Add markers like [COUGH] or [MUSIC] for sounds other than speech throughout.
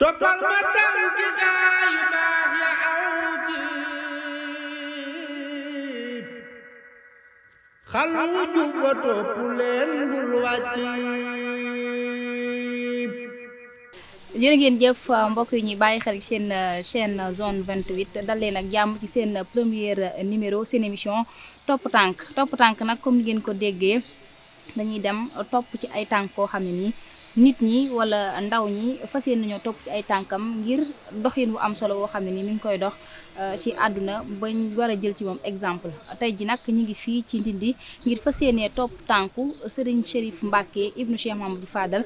toppal ma tànki baax ya aw jiib wa bul yi xel chaîne zone 28 dal leen ak jàmm ci seen première numéro seen émission topp tànk topp tànk nag comme ngeen ko déggee dañuy dem topp ci ay nit ñi wala ndaw ñi fas yéene topp ci ay tànkam ngir doxin bu am solo woo xam ne nii mi ngi koy dox ci àdduna bañ war a jël ci moom exemple. Tey ji nag ñu ngi fii ci Ndindi ngir fas yéenee topp tànku Serigne Chérif Mbacké ibnu Cheikh Mamadou Fadal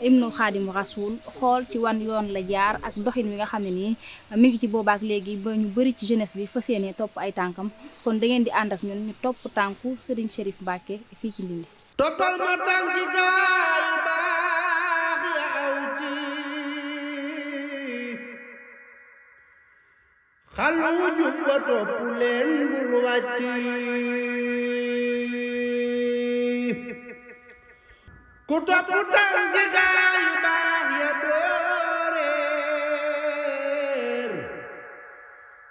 ibnu Xaadimu Rasul xool ci wan yoon la jaar ak doxin wi nga xam ne nii mi ngi ci boobaak léegi ba ñu bëri ci jeunesse bi fas yéenee topp ay tànkam. Kon da ngeen di ànd ak ñun ñu topp tànku Serigne Chérif Mbacké fii ci Ndindi. Toppal ma tànki gaay Kalau jumpa to pulen bulwaci Kuta putang gigai bahya dorer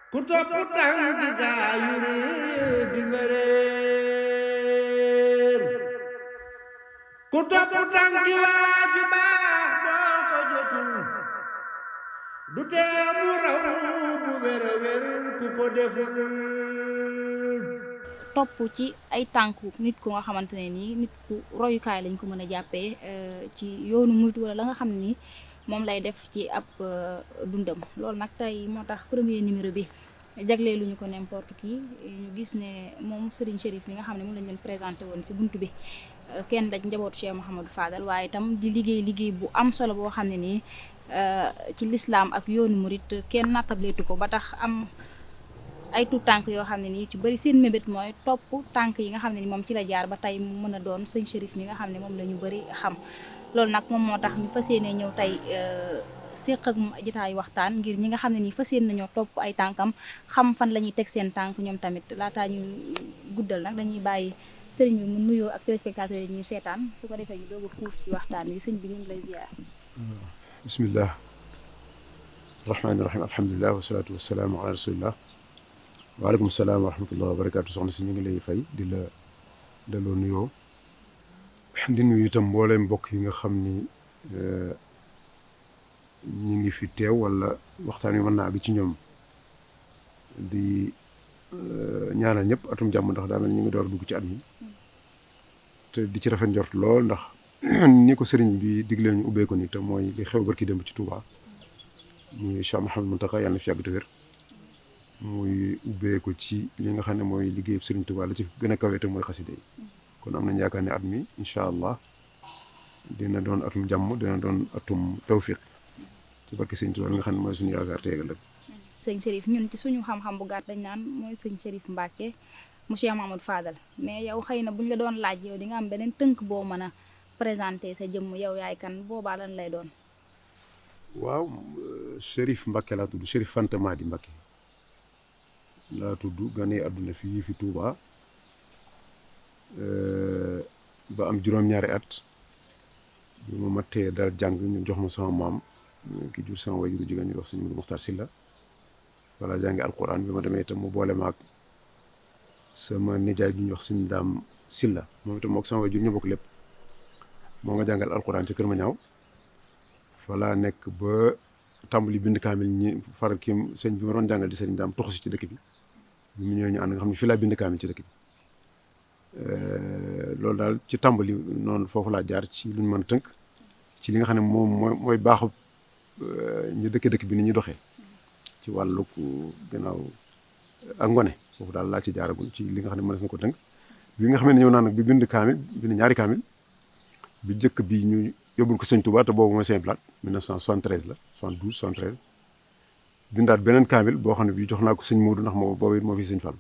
Kuta putang gigai dingerer Kuta putang giwaju bah boko jotul du ko deful. Topp ci ay tànku nit ku nga xamante ne nii nit ku lañ ko mën a jàppee ci yoonu wala la nga xam ni moom lay def ci ab dundam. Loolu nag tey moo tax premier numéro bi jaglee lu ñu ko n'importe qui. Ñu gis ne moom Serigne Chérif mi nga xam ne moom lañ leen présenté woon si buntu bi kenn daj njabootu Cheikh Mouhamadou Fadal waaye itam di liggéey liggéey bu am solo boo xam ne nii ci lislaam ak yoonu murit kenn nattableetu ko ba tax am ay tuut tànk yoo xam ne nii ci bëri seen mébét mooy topp tànk yi nga xam ne ni moom ci la jaar ba tey mu mën a doon sëñ Chérif mi nga xam ne moom la ñu bëri xam. Loolu nag moom moo tax ñu fas yéene ñëw tey séq ak jotaayu waxtaan ngir ñi nga xam ne nii fas yéene nañoo topp ay tànkam xam fan la ñuy teg seen tànk ñoom tamit. Laataa ñu guddal nag dañuy bàyyi sëriñ bi mu nuyoo ak téléspectateurs yi ñuy seetaan su ko defee ñu a puus ci waxtaan wi. Sëñ bi ñu lay ziar. بسم الله الرحمن الرحيم. الحمد لله والصلاة والسلام على رسول الله. وعليكم السلام ورحمة الله وبركاته. سوني سيني لي فاي ديلا دلو نيو دي نيو تام مبولم بوك ييغا خامني ا ني ني في تيو ولا وقتان يي مانا بي تي نيوم دي نيانال نيب اتوم جام ندخ دا مل نيغي دور دوك تي ادمي تي دي تي رافن جورت لول ندخ [CLEARS THROAT] ni ko sëriñ bi diglee ñu ubbee ko ni te mooy li xew barki démb ci Touba muy Cheikh Mouhamadou Mountakha yàlla na fi te wér. Muy ubbee ko ci li nga xam ne mooy liggéeyu sëriñ Touba la ci gën a kawe te mooy xaside yi. Kon am nañ yaakaar ne at mi incha allah dina doon atum jàmm dina doon atum tawfiq ci barki sëriñ Touba nga xam ne mooy suñu yaakaar teegal ak sëñ Chérif ñun ci suñu xam-xam bu gàtt dañ naan mooy sëñ Chérif Mbacké mu Cheikh Mamadou Fadal. Mais yow xëy na bu ñu la doon laaj yow di nga am beneen tënk boo mën a présenté sa jëmm yow yaay kan boobaa lan lay doon. waaw Chérif Mbacké laa tudd Chérif Fanta Madi Mbacké. Laa tudd ganee àdduna fii fi Touba. Ba am juróom-ñaari at bi ma mattee dal jàng ñu jox ma sama maam ki jur sama wajuru jigéen ñu wax sëñ Mudu Muxtaar Silla wala jàngi alquran bi ma demee itam mu boole maag sama nijaay ñuy wax sëñ daam Silla moom itam mook sama wajur ñu bokk lépp moo nga jàngal alquran ci kër ma ñaaw. Fa laa nekk ba tàmbali bind kaamil ñi far kii sëñ bi ma doon jàngal di sëñ daam toxu ci dëkk bi. Bi mu ñëwee ñu ànd nga xam ne fii laa bind kaamil ci dëkk bi. Loolu daal ci tàmbali noonu foofu laa jaar ci lu ñu mën a tënk ci li nga xam ne moom mooy baaxu ñu dëkk dëkk bi ni ñuy doxee. Ci wàllu gannaaw ak ngone foofu daal laa ci jaaragul ci li nga xam ne mënees ko tënk. Bi nga xam ne ñëw naa nag bi bind kaamil bind ñaari kaamil bi njëkk bi ñu yóbbul ko sëñ Touba te boobu mooy Saint Blaat 1973 la 72 73 bindaat beneen kaamil boo xam ne bi jox naa ko sëñ Moodu ndax moo boobu moo fi sëñ Fall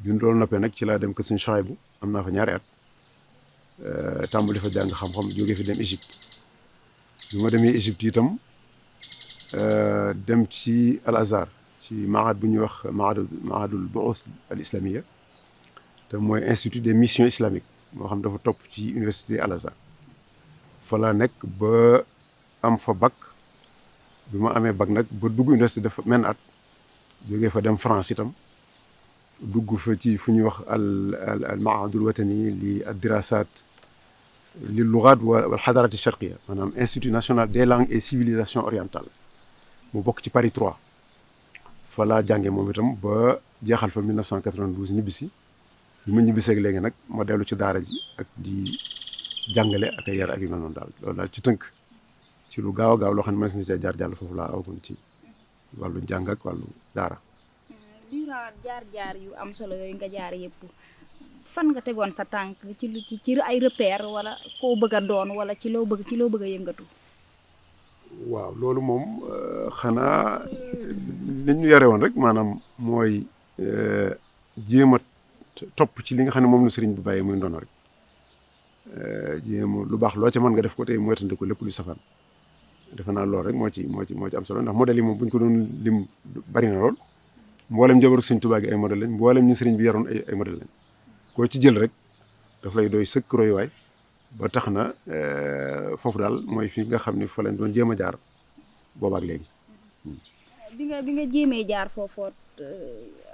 bi loolu noppee nag ci laa dem ko sëñ Chouaïbou am naa fa ñaari at. Tàmbali fa jàng xam-xam jógee fi dem Égypte. Bi ma demee Égypte itam dem ci Al ci mahad bu ñuy wax mahadul mahadul bu'uth al islamia te mooy institut des missions islamiques. Moo xam dafa topp ci université Al Azhar fa laa nekk ba am fa bac bi ma amee bac nag ba dugg université def men at jógee fa dem France itam dugg fa ci fu ñuy wax al al al maahadul watani li ad dirasat li lugat wal xadarat charqia maanaam institut national des langues et civilisations orientales mu bokk ci Paris 3 fa laa jàngee moom itam ba jeexal fa 1992 ñibbisi bi ma ñibbiseeg léegi nag ma dellu ci daara ji ak di jàngale ak yar ak yu mel noonu daal loolu daal ci tënk ci lu gaaw a gaaw loo xam ne mën na cee jaar jàll foofu laa awagun ci wàllu jàng ak wàllu daara. durant jaar-jaar yu am solo yooyu nga jaar yëpp fan nga tegoon sa tànk ci lu ci ci ay repère wala koo bëgg a doon wala ci loo bëgg ci loo bëgg a yëngatu. waaw loolu moom xanaa li ñu yare woon rek maanaam mooy jéem a topp ci li nga xam ne moom la sëriñ bi bàyyi muy ndono rek. Jéem lu baax loo ca mën nga def ko tey moytandi ko lépp lu safaan. Defe naa loolu rek moo ci moo ci moo ci am solo ndax modèle yi moom bu ñu ko doon lim bari na lool. Mboolem njabootu sëriñ Tuubaa gi ay modèle lañ mboolem ñi sëriñ bi yaroon ay ay modèle lañ. Koo ci jël rek daf lay doy sëkk royuwaay ba tax na foofu daal mooy fi nga xam ne fa lañ doon jéem a jaar boobaak léegi. bi nga bi nga jéemee jaar foofoot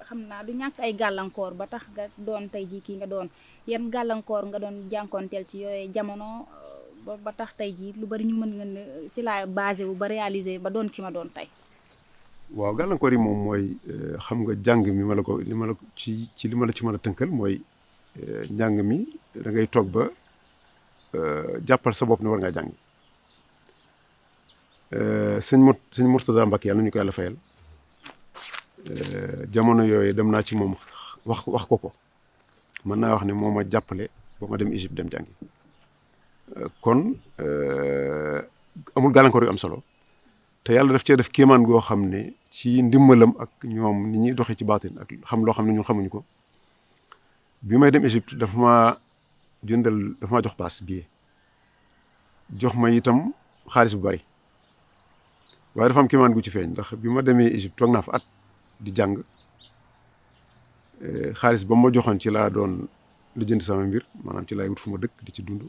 xam naa du ñàkk ay gàllankoor ba tax nga doon tey jii kii nga doon. Yan gàllankoor nga doon jànkoonteel ci yooyu jamono ba tax tey jii lu bari ñu mën nga ne ci laa basé wu ba réaliser ba doon ki ma doon tey. waaw gàllankoor yi moom mooy xam nga jàng mi ma la ko li ma la ci ci li ma la ci mën a mooy njàng mi da ngay toog ba jàppal sa bopp ne war Mur sëñ Murtada Mbacke yàlla nu ñu ko yàlla fayal jamono yooyu dem naa ci moom wax wax ko ko mën naa wax ne moo ma jàppale ba ma dem Égypte dem jàngi kon amul gàllankoor yu am solo te yàlla daf cee def kéemaan goo xam ne ci ndimbalam ak ñoom ni ñuy doxee ci baatin ak xam loo xam ne ñun xamuñu ko bi may dem Égypte dafa ma jëndal dafa ma jox paas billet jox ma itam xaalis bu bari waaye dafa am kéemaan gu ci feeñ ndax bi ma demee Égypte toog naa fa at di jàng. Xaalis ba ma joxoon ci laa doon lijjanti sama mbir maanaam ci laay wut dëkk di ci dund.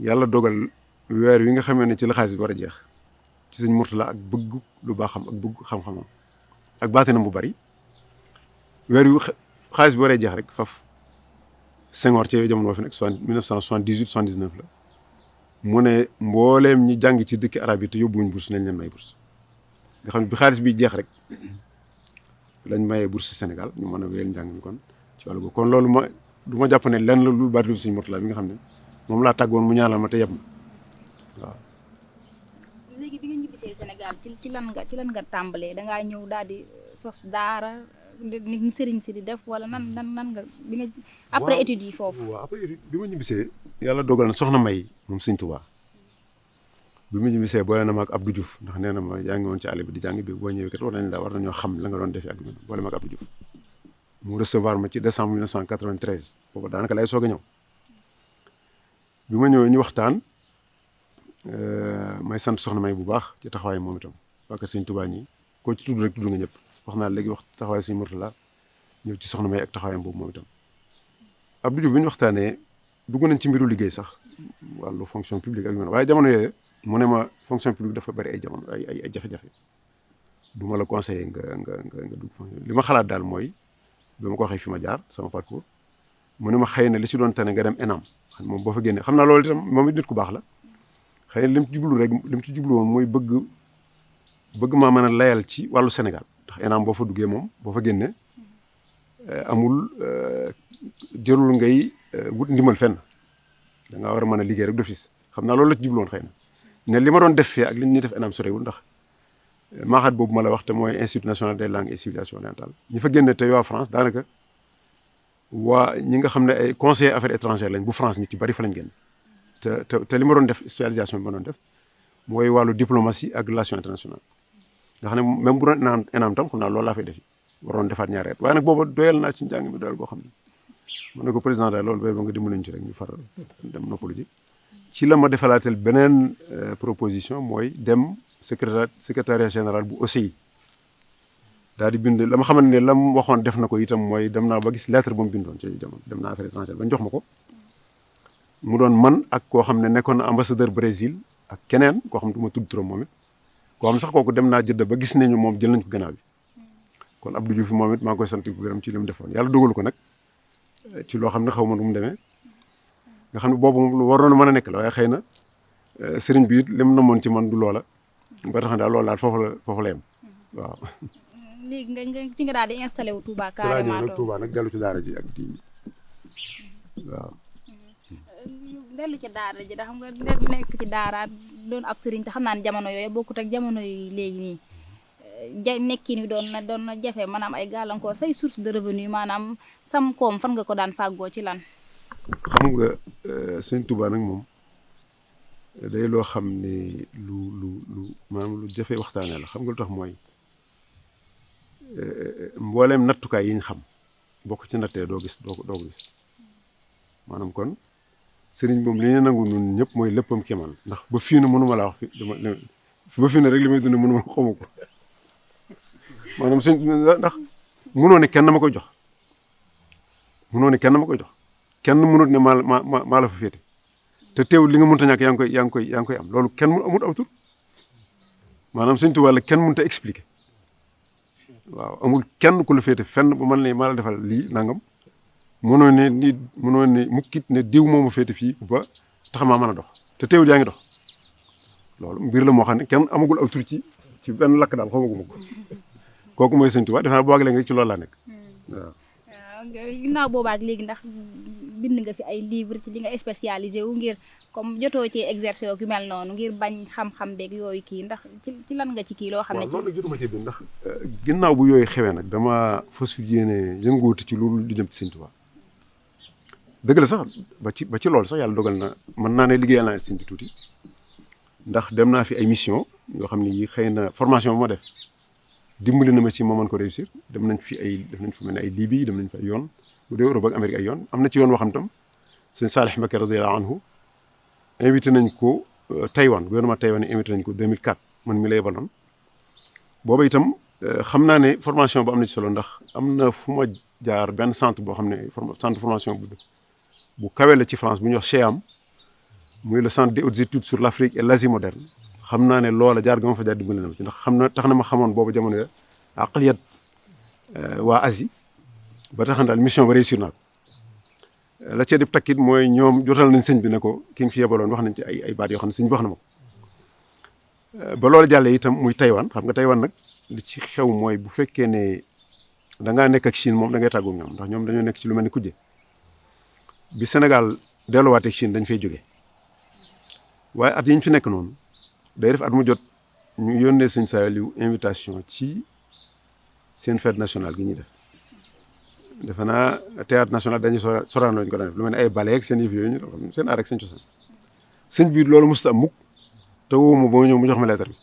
Yàlla dogal weer wi nga xamee ne ci la xaalis bi war a jeex ci sëñ Murtala ak bëgg lu baaxam ak bëgg xam-xamam ak baatinam bu bari. Weer wi xaalis bi waree jeex rek faf Senghor ci jamono fi cent soixante-dix-huit soixante-dix-neuf la. Mu ne ñi jàng ci dëkki arab yi te yóbbuwuñ bourse nañ leen may bourse. Nga xam bi xaalis bi jeex rek lañ mayee bourse Sénégal ñu mën a wéyal njàng mi kon ci boobu kon loolu ma du ma jàpp ne lenn la lu baat lu sëñ Murtala bi nga xam ne moom laa tàggoon mu ñaanal ma te yeb waaw. léegi bi nga ñibbisee Sénégal ci ci lan nga ci lan nga tàmbalee da ngaa ñëw daal di sos daara ni sëriñ si di def wala nan nan nan nga bi nga. après études yi foofu. waaw après études bi ma ñibbisee. yàlla dogal na soxna May moom sëñ Tuubaa bi ma ñibbisee boole na ma ak Abdou Diouf ndax nee na ma yaa ngi woon ci àll bi di jàng bi boo ñëwee kat war nañ la war nañoo xam la nga doon defee ak boole ma ak Abdou Diouf. Mu recevoir ma ci décembre 1993 boobu daanaka lay soog a ñëw. Bi ma ñëwee ñu waxtaan may sant soxna May bu baax ci taxawaay moom itam waa kër sëñ Tuubaa ñi. Koo ci tudd rek tudd nga ñëpp. Wax naa wax taxawaay sëñ Murtala ñëw ci soxna May ak taxawaayam boobu moom itam. Abdou Diouf bi ñu waxtaanee dugg nañ ci mbiru liggéey sax wàllu fonction publique ak yu mel waaye jamono yooyu mu ne ma fonction publique dafa bari ay jamono ay ay jafe-jafe. Du ma la conseiller nga nga nga nga fonction ko sama parcours ma xëy li ci doon tane nga dem ENAM. Xam moom fa génnee xam naa loolu itam moom it nit ku baax la. Xëy na ci rek ci layal ci Sénégal. ENAM fa fa génnee amul jërul ngay wut ndimbal fenn. A liggéey rek ne li ma doon def fee ak li ñuy def ENAM sorewul ndax maaxaat boobu ma la wax te mooy institut national des langues et civilisations orientales. Ñi fa génne te waa France daanaka waa ñi nga xam ne ay conseillers affaires étrangères lañ bu France ñu ci bari fa lañ génn. Te te te li ma doon def spécialisation bi ma doon def mooy wàllu diplomatie ak relation internationale nga xam ne même bu doon ENAM ENAM tam xam naa loolu laa fay defi waroon defaat ñaari at. Waaye nag booba doyal naa ci njàng xam ne. Mu ne ko président daal loolu ba nga dimbali ñu ci rek ñu far dem noppalu ji. Ci la ma beneen proposition mooy dem secrétaire secrétariat général bu OCI daal di bind la ma xamante ne la mu waxoon def na ko itam mooy dem naa ba gis lettre ba mu ci jamono dem naa affaire étrangère ba ñu jox ma ko mu doon man ak koo xam ne na ambassadeur Brésil ak keneen koo xam ne du ma tudd turam moom xam sax kooku dem naa jëdd ba gis nañu moom jël nañ ko gannaaw bi kon Abdou Diouf moom it maa ngi koy sant ko gërëm ci li mu yàlla dogalu ko nag ci loo xam ne xaw ma nu mu demee nga xam ne boobu lu waroon mën a nekk la waaye xëy na sëriñ bi it lim namoon ci man du loola. Ba tax na daal loolu daal foofu la foofu la yem. Waaw. léegi nga nga ci nga daal di installé wu Touba carrément nag Touba nag dellu ci daara ji ak di waaw. dellu ci daara ji da xam nga ne nekk ci daara doon ab sëriñ te xam naa ne jamono yooyu bokkut ak jamono yi léegi nii. Ja nekkin wi doon na doon na jafe maanaam ay gàllankoor say source de revenu maanaam sam koom fan nga ko daan fàggoo ci lan xam nga sëñ Touba nag moom day loo xam ne lu lu lu maanaam lu jafe waxtaanee la xam nga lu tax mooy mbooleem nattukaay yi ñu xam boo ko ci nattee doo gis doo doo gis maanaam kon sëriñ moom li ñu nangu ñun ñëpp mooy léppam kéemaan ndax ba fii na mënuma laa wax fi dama ba fii na rek li may dund mënuma xamu ko maanaam sëñ ndax mënoo ne kenn ma koy jox mënoo ne kenn ma koy jox kenn mënut ne maa la maa maa la fa féete. Te teewul li nga mënta ñàkk yaa ngi koy yaa ngi koy yaa ngi koy am. Loolu kenn mu amut aw tur. Maanaam sëñ Tuubaa la kenn mënta expliquer. Waaw amul kenn ku la féete fenn ba man ne maa la defal lii nangam. Mënoo ne ni mënoo ne mukkit ne diw moomu féete fii ba tax maa mën a dox. Te teewul yaa ngi dox. Loolu mbir la moo xam ne kenn amagul aw tur ci ci benn lakk daal xamaguma ko. Kooku mooy sëñ Tuubaa. Defe naa boo ak léegi rek ci loolu laa nekk. Waaw. waaw. Ginnaaw boobaak léegi ndax bind nga fi ay livre ci li nga spécialisé wu ngir comme jotoo ci exercer yu mel noonu ngir bañ xam-xam beeg yooyu kii ndax ci ci lan nga ci kii loo xam ne waaw loolu jotuma ci bind ndax ginnaaw bu yooyu xewee nag dama fas yéene yënguwuti ci loolu di jëm ci sëñ Tuubaa. Dëgg la sax ba ci ba ci loolu sax yàlla dogal na mën naa ne liggéeyal naa bi tuuti ndax dem naa fi ay mission yoo xam ne yi xëy na formation bu ma def dimbali na ma ci ma mën ko réussir. Dem nañ fi ay def nañ fi mel ne ay Libye dem nañ fi ay yoon. Bu dee Europe ak Amérique ay yoon. Am na ci yoon boo xam tam sëñ Saalih Mbacké radiyallahu anhu invité nañ ko Taïwan gouvernement Taïwan invité nañ ko 2004 man mi la yebaloon. Booba itam xam naa ne formation bu am na ci solo ndax am na fu ma jaar benn centre boo xam ne centre formation bu bu kawe la ci France bu ñuy wax CHEAM muy le centre des hautes études sur l'Afrique et l'Asie moderne. Xam naa ne loola jaar ga ma fa jaar dimbali ci ndax xam na tax na ma xamoon boobu jamono ya aqliyat waa Asie ba tax na daal mission ba réussir naa la ca di takkit mooy ñoom jotal nañ sëñ bi ne ko ki nga fi yebaloon wax nañ ci ay ay baat yoo xam sëñ bi wax na ma ko. Ba loolu jàllee itam muy Taïwan xam nga Taïwan nag li ci xew mooy bu fekkee ne da ngaa nekk ak Chine moom da ngay tàggu ñoom ndax ñoom dañoo nekk ci lu mel ni kujje bi Sénégal delluwaatee Chine dañ fay jóge. Waaye at yi ñu fi nekk noonu day def at mu jot ñu yónnee sëñ Saliou invitation ci seen fête nationale gi ñuy def defe naa théâtre national dañuy sora soraan lañu ko lu mel ne ay ballet ak seen yëf yooyu ñu def seen aar ak seen loolu mosut am mukk te woo ma boo ñëw mu jox ma lettre bi.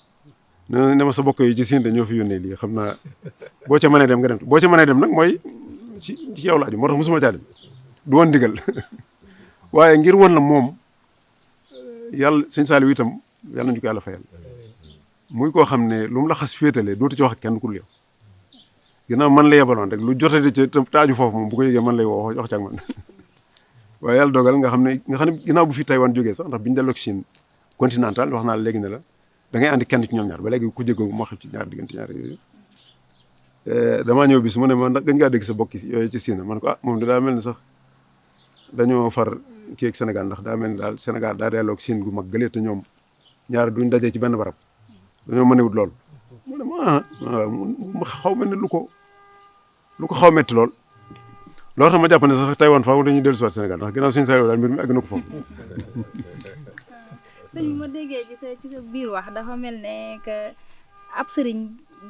Ne ne ma sa bokk yi ci siin dañoo fi yónnee lii xam naa boo ca mënee dem nga dem boo ca mënee dem nag mooy ci ci yow la aju moo tax mosuma caa dem. Du woon ndigal [LAUGHS] waaye ngir woon la moom yàlla sëñ Saliou itam yàlla nañu ko yàlla muy koo xam ne lu mu la xas féetalee dootu ci wax kenn ku dul yow. Ginnaaw man la yebaloon rek lu jotee ci taaju foofu moom bu ko yëgee man lay woo wax ci ak man. [LAUGHS] Waaye yàlla dogal nga xam ne nga xam ne ginnaaw bu fi Taïwan jógee sax ndax bi ñu delloo Chine continental wax naa léegi ne la da ngay andi kenn ci ñoom ñaar. Ba léegi ku jéggoo moo xam ci ñaar diggante ñaar yooyu. Damaa ñëw bis mu ne ma ndax gën ngaa dégg sa bokk yooyu ci Chine. Man ko ah moom daa mel sax dañoo far kii ak Sénégal ndax daa mel ni daal Sénégal daa delloo Chine gu mag gëlee te ñoom ñaar duñ dajee ci benn barab. Dañoo mënewut lool. Mu ne ma ah xaw mel ne lu ko lu ko xaw metti lool. Loolu tax ma jàpp ne sax Taïwan faaw dañuy dellu si Sénégal ndax ginnaaw suñu Saliou daal mbir mi àgg na ko foofu. [LAUGHS] Ma déggee ci sa ci sa biir wax dafa mel ne ab sëriñ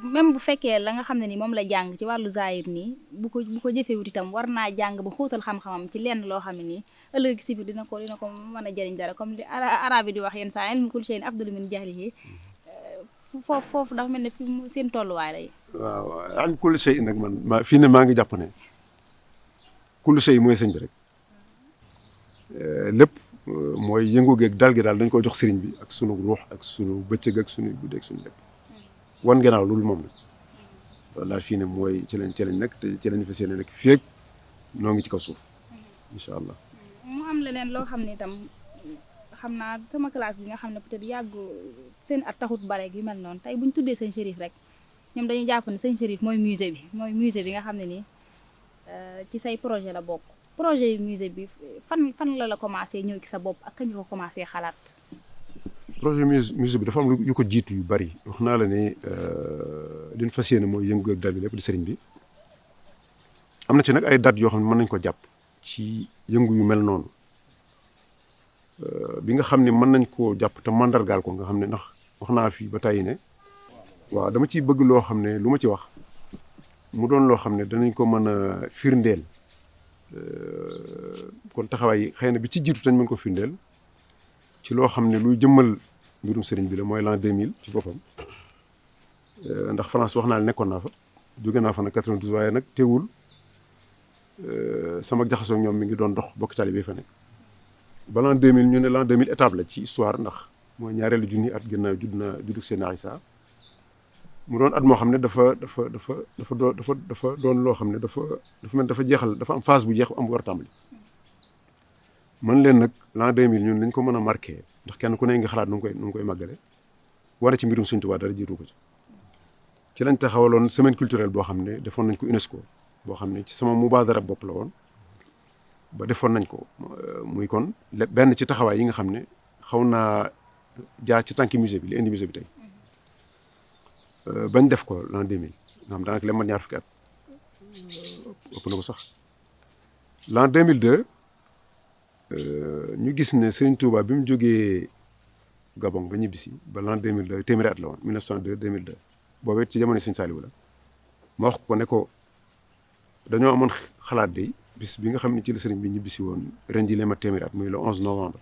même bu fekkee la nga xam ni moom la jàng ci wàllu zaahir nii bu ko bu ko jëfewut itam war naa jàng ba xóotal xam-xamam ci lenn loo xam ne nii ëllëg dina ko dina ko dara comme li arabe di wax min jahlihi foofu foofu dafa mel ne fi seen tolluwaay yi. Waaw an kulli shay nag man ma fii ne maa ngi jàpp ne kulli shay mooy sëñ bi rek. Lépp mooy yëngu geeg dal gi daal dañ ko jox sëriñ bi ak sunu ruux ak sunu bëccëg ak sunu guddi ak sunu lépp. Wan gannaaw loolu moom la. Loolu daal fii ne mooy ci lañ ci lañ nekk te ci lañ fas yéene nekk fii ak noo ngi ci kaw suuf incha allah. mu am leneen loo xam ne itam xam naa sama classe bi nga xam ne peut-être yàggu seen at taxut bare gi mel noonu. Tey bu ñu tuddee sëñ Chérif rek ñoom dañuy jàpp ne sëñ Chérif mooy musée bi mooy musée bi nga xam ne nii ci say projet la bokk. Projet yi musée bi fan fan la la commencé ñëw ci sa bopp ak kañ ko commencé xalaat. projet musée bi dafa am yu ko jiitu yu bari. Wax naa la ne liñ fas yéene mooy yëngu ak dal bi lépp di sëriñ bi. Am na ci nag ay date yoo xam ne mën nañ ko jàpp ci yëngu yu mel noonu bi nga xam ne mën nañ koo jàpp te mandargaal ko nga xam ne ndax wax naa ba tàyyi ne waaw dama ciy bëgg loo xam ne lu ma ci wax mu doon loo xam ne danañ ko mën a firndeel kon taxawaay xëy na bi ci jiitu dañ mën ko firndeel ci loo xam ne luy jëmmal mbirum sëriñ bi la mooy l'an 2000 ci boppam ndax France wax naa ne nekkoon naa fa jóge naa fa nag 92 waaye nag teewul sama jaxasoo ñoom mi ngi doon dox bokk taalibe fa nekk ba l'an 2000 ñu ne l'an 2000 étape la ci histoire ndax mooy ñaareelu junni at gannaaw judd na juddug Seydina Isa mu doon at moo xam ne dafa dafa dafa dafa doon dafa dafa doon loo xam ne dafa dafa mel dafa jeexal dafa am phase bu jeex am bu war a tàmbali man leen nag l'an 2000 ñun dañ ko mën a marqué ndax kenn ku ne nga xalaat nu ngi koy nu ngi koy màggale wane ci mbirum Sëñ Tuubaa dara jiitu ko ci ci lañ taxawaloon semaine culturelle boo xam ne defoon nañ ko UNESCO boo xam ne ci sama mubaadara bopp la woon ba defoon nañ ko muy kon benn ci taxawaay yi nga xam ne xaw naa jaar ci tànki musée bi li indi musée bi tey. Bañ def ko l'an 2000 nga xam daanaka leen mat ñaar fukki at. Ëpp na ko sax. L'an 2002 ñu gis ne Serigne Touba bi mu Gabon ba ñibbisi ba l'an 2002 téeméeri at la woon 1902 2002 boobu it ci jamono Serigne Saliou la. Ma wax ko ne ko dañoo amoon xalaat de bis bi nga xamni ci la serigne bi ñibisi won rendi lema témirat muy le 11 novembre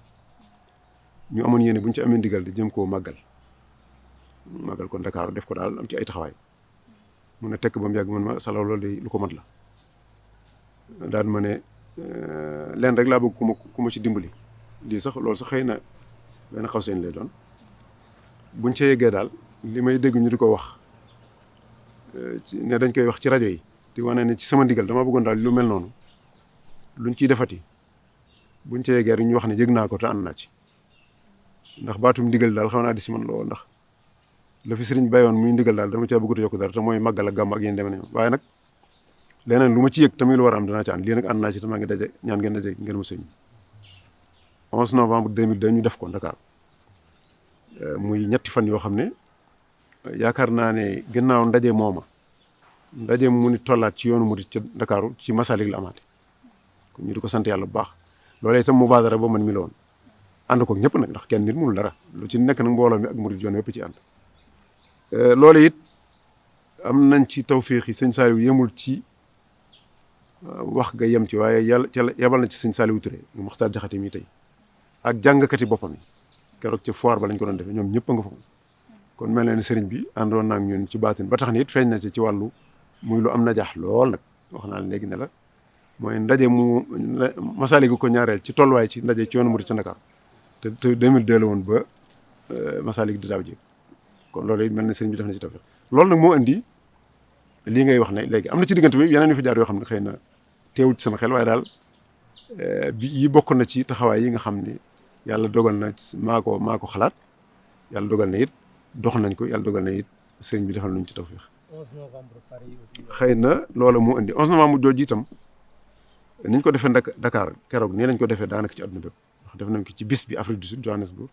ñu amone yene buñ ci amé ndigal di jëm ko magal magal ko dakar def ko dal am ci ay taxaway mu ne tek bam yag man ma sala lol lu luko mat la daan mané euh len rek la bëgg kuma kuma ci dimbali di sax lol sax xeyna ben xaw seen lay doon buñ ci yegge dal limay dégg ñu diko wax euh ci ne dañ koy wax ci radio yi di wone ne ci sama ndigal dama bëggon dal lu mel nonu luñ ciy defati buñ ca yeggee rek ñu wax ne yëg naa ko te ànd naa ci. Ndax baatum ndigal daal xaw naa di si man lool ndax la fi sëriñ bayoon muy ndigal daal dama caa bëggut yokk dara te mooy màggal ak gàmm ak yéen demee waaye nag leneen lu ma ci yëg tamit lu war a ci ci ñaan ngeen ngeen ma sëñ 11 novembre 2002 ñu def ko Dakar muy ñetti fan yoo xam ne yaakaar naa ne ndaje mooma ndaje mu ni tollaat ci yoonu murit ca Ndakaaru ci Masalik la kon ñu di ko sant yàlla bu baax. Loolee itam mubaadara ba man mi la woon. Ànd ko ñëpp nag ndax kenn nit mënul dara. Lu ci nekk nag mbooloo mi ak murit yoon yëpp ci ànd. Loolu it am nañ ci tawféex yi sëñ Saliou yemul ci wax nga yem ci waaye yàlla ca yebal na ci sëñ Saliou Touré nga Maxtaar Jaxate mi tey. Ak jàngkati boppam yi. Keroog ci foire ba lañ ko doon defee ñoom ñëpp nga fa. Kon mel na ni sëriñ bi àndoon naa ak ñun ci baatin. Ba tax na it feeñ na ci ci wàllu muy lu am najaax lool nag. Wax naa léegi ne la mooy ndaje mu Masaliku ko ñaareel ci tolluwaay ci ndaje ci yoonu murit ci Ndakaar te te 2002 la woon ba Masalik di daaw ji. Kon loolu it mel na sëriñ bi def na ci tawfeex loolu nag moo indi lii ngay wax ne léegi. Am na ci diggante bi yeneen yu fi jaar yoo xam ne xëy na teewul ci sama xel waaye daal bi yi bokk na ci taxawaay yi nga xam ne yàlla dogal na maa ko maa ko xalaat. Yàlla dogal na it dox nañ ko yàlla dogal na it sëriñ bi defal nañ ci tawfeex xëy na loola moo indi 11 novembre jooju itam ni ñu ko defee Dakar keroog nii lañ ko defee daanaka ci àdduna bépp. Ndax def nañ ko ci bis bi Afrique du Sud Johannesburg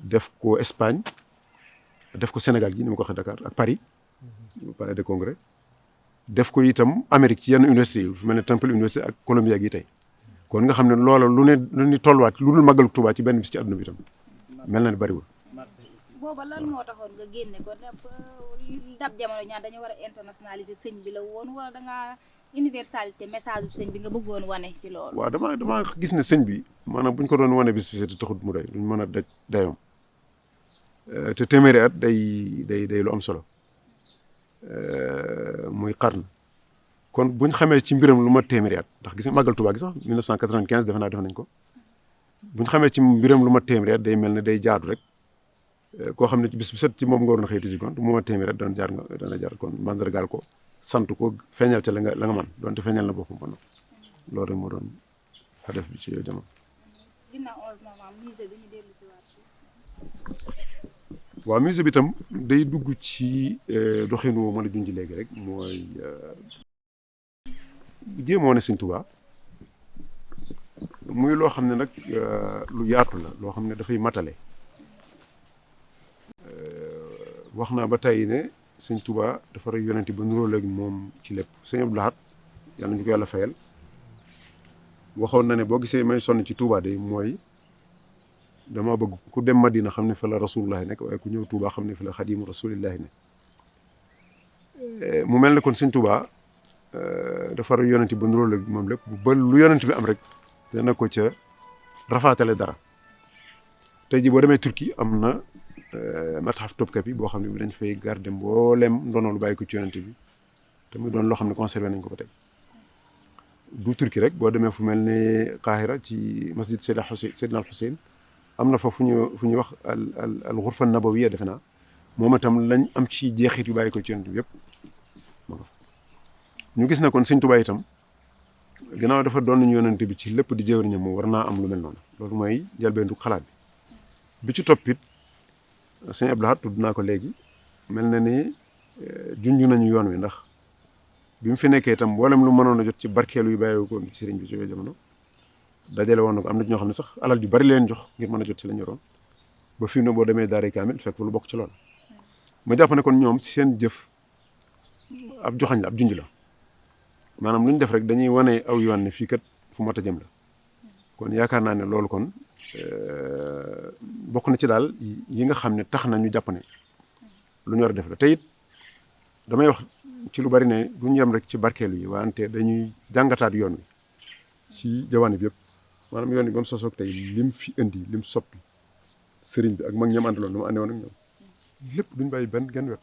def ko Espagne def ko Sénégal gi ni ma ko waxee Dakar ak Paris palais de congrès def ko itam Amérique ci yenn université yi mel ne Temple université ak Columbia gi tey. Kon nga xam ne loola lu ne lu tolluwaat lu dul màggalu Tuubaa ci benn bis ci àdduna bi itam mel na ne bariwul. booba lan moo nga génne ko? Dab jamono ñaar dañu war a internationaliser sëñ woon wala da universalité message bu sëñ bi nga bëggoon wane ci loolu. waaw damaa damaa gis ne sëñ bi maanaam bu ñu ko doon wane bis bi taxut mu doy duñ mën a daj dayoom. Te téeméeri at day day lu am solo. Muy xarn kon buñ xamee ci mbiram lu ma téeméeri at ndax gis nga màggal Tuubaa gi sax 1995 defe naa def ko. Ñu xamee ci mbiram lu ma téeméeri day mel ne day jaadu rek. Koo xam ne ci bis bu set ci moom nga waroon xëy ci gont mu ma téeméeri at dana jaar kon mandargaal ko. Sant ko feeñal ca la nga la nga man donte feeñal na boppam ba noppi loolu rek moo doon def bi ci yooyu jamono. ginnaaw 11 novembre musée bi ñu dellu si waat ci. waaw musée bi tam day dugg ci doxin woo mën a junj léegi rek mooy jéem ne Sëñ Tuubaa muy loo xam ne nag lu yaatu la loo xam ne dafay matale wax naa ba tey ne Sëñ Tuubaa dafa rey yonent ba nuroo léegi moom ci lépp. Sëñ Abdou Lahad yàlla ñu ko yàlla fayal. Waxoon na ne boo gisee may sonn ci Tuubaa de mooy dama bëgg ku dem Madina xam ne fa la rasulullahi nekk waaye ku ñëw Touba xam ne fa la xadimu rasulillahi ne mu mel ne kon sëñ Touba dafa ra yonent ba nuróo la moom lépp. Ba lu yonent bi am rek dana ko ca rafaatale dara. Tey ji boo demee Turquie am matxaf Topkapi boo xam ne dañ fay garder mboolem ndono lu bàyyi ko ci yonent bi te muy doon loo xam ne conservé nañ ko ba tey du Turquie rek boo demee fu mel ne Qahira ci masjid Seydina Xuseyn Seydina al Xuseyn am na fa fu ñu fu ñuy wax al al al xurfa nabawiya defe naa moom itam lañ am ci jeexit yu bàyyi ko ci yonent bi yëpp ñu gis na kon sëñ Tuubaa itam gannaaw dafa doon nañu yonent bi ci lépp di jëwriñam moom war naa am lu mel noonu loolu mooy njëlbeentu xalaat bi bi ci toppit sëñ Abdou Lahad tudd ko léegi mel na ni junj nañu yoon wi ndax bi fi nekkee itam mboolem lu mënoon a jot ci barkeelu yu bàyyi ko ci sëriñ bi ci yooyu jamono dajale woon na ko am na ñoo xam sax alal ju bari leen jox ngir mën a jot ci la ñu yoroon ba fi mu ne boo demee daara kaamil fekk lu bokk ci loolu ma jàpp ne kon ñoom si seen jëf ab joxañ la ab junj la maanaam lu ñu def rek dañuy wane aw yoon ne fii kat fu mat a jëm la kon yaakaar naa ne loolu kon bokk na ci daal yi nga xam ne tax na ñu jàpp ne lu a def la. Te it damay wax ci lu bari ne du ñu yem rek ci barkeelu yi wante dañuy jàngataat yoon wi ci jawaani bi yëpp. Maanaam yoon wi ba mu sosoog tey lim fi indi lim soppi sëriñ bi ak mag ñam àndaloon nu ma àndewoon ak ñoom lépp duñ bàyyi benn genn wet.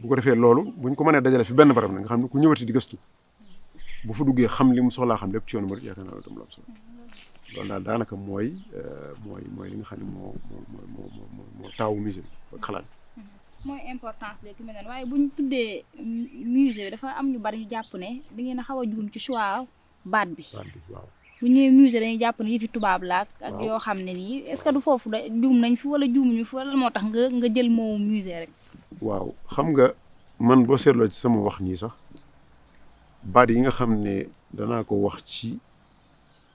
Bu ko defee loolu buñ ko mënee dajale fi benn barab na nga xam ne ku ñëwati di gëstu bu fa duggee xam li mu soxlaa xam lépp ci yoonu murid yaakaar naa loolu tam la am solo loolu daal daanaka mooy mooy mooy li nga xam ne moo moo moo moo moo taawu musée ak xalaat mooy importance bi ki mel noonu waaye bu ñu tuddee musée dafa am ñu bari ñu jàpp ne da ngeen a xaw a juum ci choix baat bi. baat bi waaw. bu ñu nee musée dañuy jàpp ne yëfi tubaab la ak yoo xam ne nii est-ce que du foofu da juum nañ fi wala juumuñu fi wala moo tax nga nga jël moomu musée rek. waaw xam nga man boo seetloo ci sama wax nii sax baat yi nga xam ne danaa ko wax ci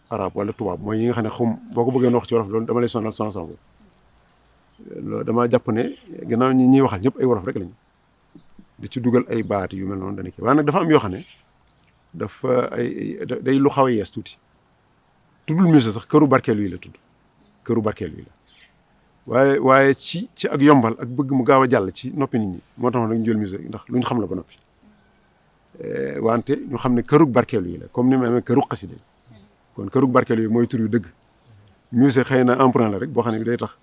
arab wala tubaab mooy yi nga xam ne xum boo ko bëggee wax ci wolof loolu dama lay sonal sonal sama loolu damaa jàpp ne gannaaw ñi ñuy waxal ñëpp ay wolof rek lañu. di ci dugal ay baat yu mel noonu dana kii waaye nag dafa am yoo xam ne dafa ay day lu xaw yees tuuti. Tuddul musée sax këru barkeelu yi la tudd. Këru barkeelu yi waaye waaye ci ci ak yombal ak bëgg mu gaaw a jàll ci noppi nit ñi moo tax nag ñu jël musée ndax lu ñu xam la ba noppi. Wante ñu xam ne këru barkeelu yi comme ni ma kërug xasida kon kërug barkeelu yi mooy tur yu dëgg musée xëy na emprunt la rek boo xam ne day tax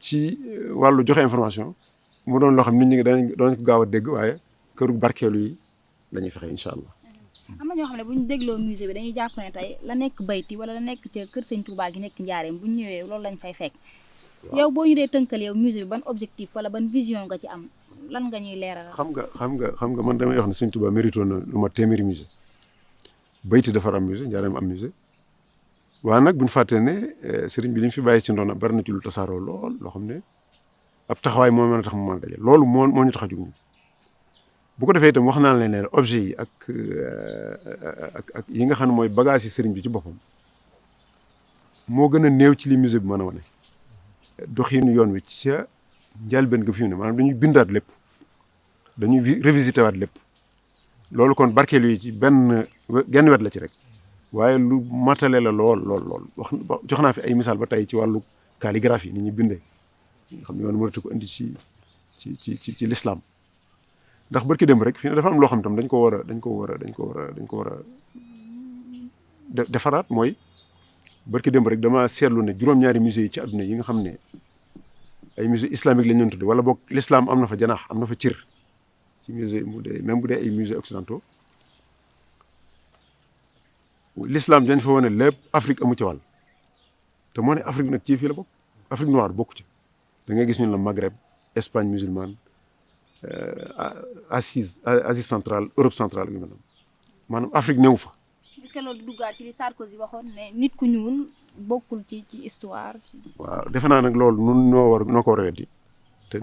ci wàllu joxe information mu doon loo xam nit ñi dañ doon ko gaaw a dégg waaye kërug barkeelu yi la ñuy fexe incha allah. am na ñoo xam ne bu ñu dégloo musée bi dañuy jàpp ne tey la nekk bayti wala la nekk ca kër sëñ Touba gi nekk njaareem bu ñu ñëwee loolu lañ fay fekk. yow boo ñu dee tënkal yow musée bi ban objectif wala ban vision nga ci am lan nga ñuy leeral. xam nga xam nga xam nga man damay wax ne sëñ Touba mérito na lu ma téeméeri musée bayti dafa am musée njaareem am musée. Nag bu ñu fàttee ne sëriñ bi li mu fi bàyyi ci ndoona bari na ci lu tasaaroo lool loo xam ne ab taxawaay moo mën a tax mu mën a daje loolu moo moo ñu tax a jug ñu bu ko defee itam wax naa leen ne objet yi ak ak ak yi nga xam ne mooy bagage yi sëriñ bi ci boppam moo gën a néew ci li musée bi mën a wane. Doxiinu yoon wi ca njëlbéen ga fi mu ne maanaam dañuy bindaat lépp dañuy révisité waat lépp. Loolu kon barkeelu yi ci benn genn wet la ci rek. waaye lu matale la lool lool lool. Wax jox naa fi ay misaal ba tey ci wàllu calligraphie ni bindee. Nga xam ne yoon mënatu ko indi ci ci ci ci ci l'islam. Ndax barki dem rek ne dafa am loo xam tam dañ ko war a dañ ko war a dañ ko war a dañ ko war a defaraat mooy barki dem rek dama seetlu ne juróom-ñaari musée yi ci àdduna yi nga xam ne ay musée islamique lañ leen tudde wala boog l'islam am na fa janaax am na fa cër ci musée dee même bu dee ay musée occidentaux l'islam dañ fa wane lépp Afrique amu ci wàll. Te moo ne Afrique nag ci fii la bokk Afrique noire bokku ci. Da ngay gis ñu la Maghreb Espagne musulmane Asie Asie centrale Europe centrale yu mel noonu. Maanaam Afrique néew fa. est-ce que loolu duggaat ci li Sarkozy waxoon ne nit ku ñuul bokkul ci ci histoire? waaw defe naa nag loolu nun noo war noo ko war a weddi. Te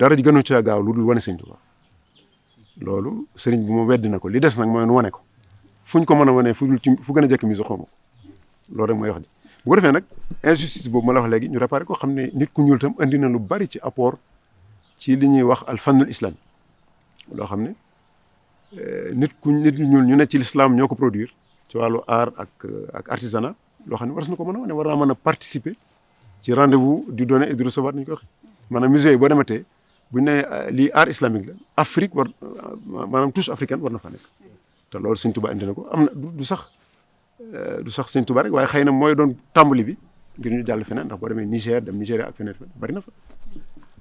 dara ji gënu caa gaaw lu dul wane sëñ Tuubaa loolu sëriñ bi moom weddi na ko li des nag mooy nu wane ko. fuñ ko mën a wane fu ci fu gën a jekk mise xaw ko. loolu rek mooy wax ji. bu ko defee nag injustice boobu ma la wax léegi ñu réparé ko xam ne nit ku ñuul tam andi na lu bari ci apport ci li ñuy wax al fannul islami loo xam ne nit ku nit ñu ñuul ñu ne ci l'islam ñoo ko produire ci wàllu art ak ak artisanat loo xam ne war na ko mën a wane war naa mën a participer ci rendez-vous du donner et du recevoir ko maanaam musée yi boo bu ñu nee lii art islamique la Afrique war maanaam touche africaine war na fa nekk te loolu sëñ Tuba indi na ko am na du sax du sax sëñ Tuba rek waaye xëy na mooy doon tàmbali bi ngir ñu jàll feneen ndax boo demee Niger dem Nigéria ak feneen bari na fa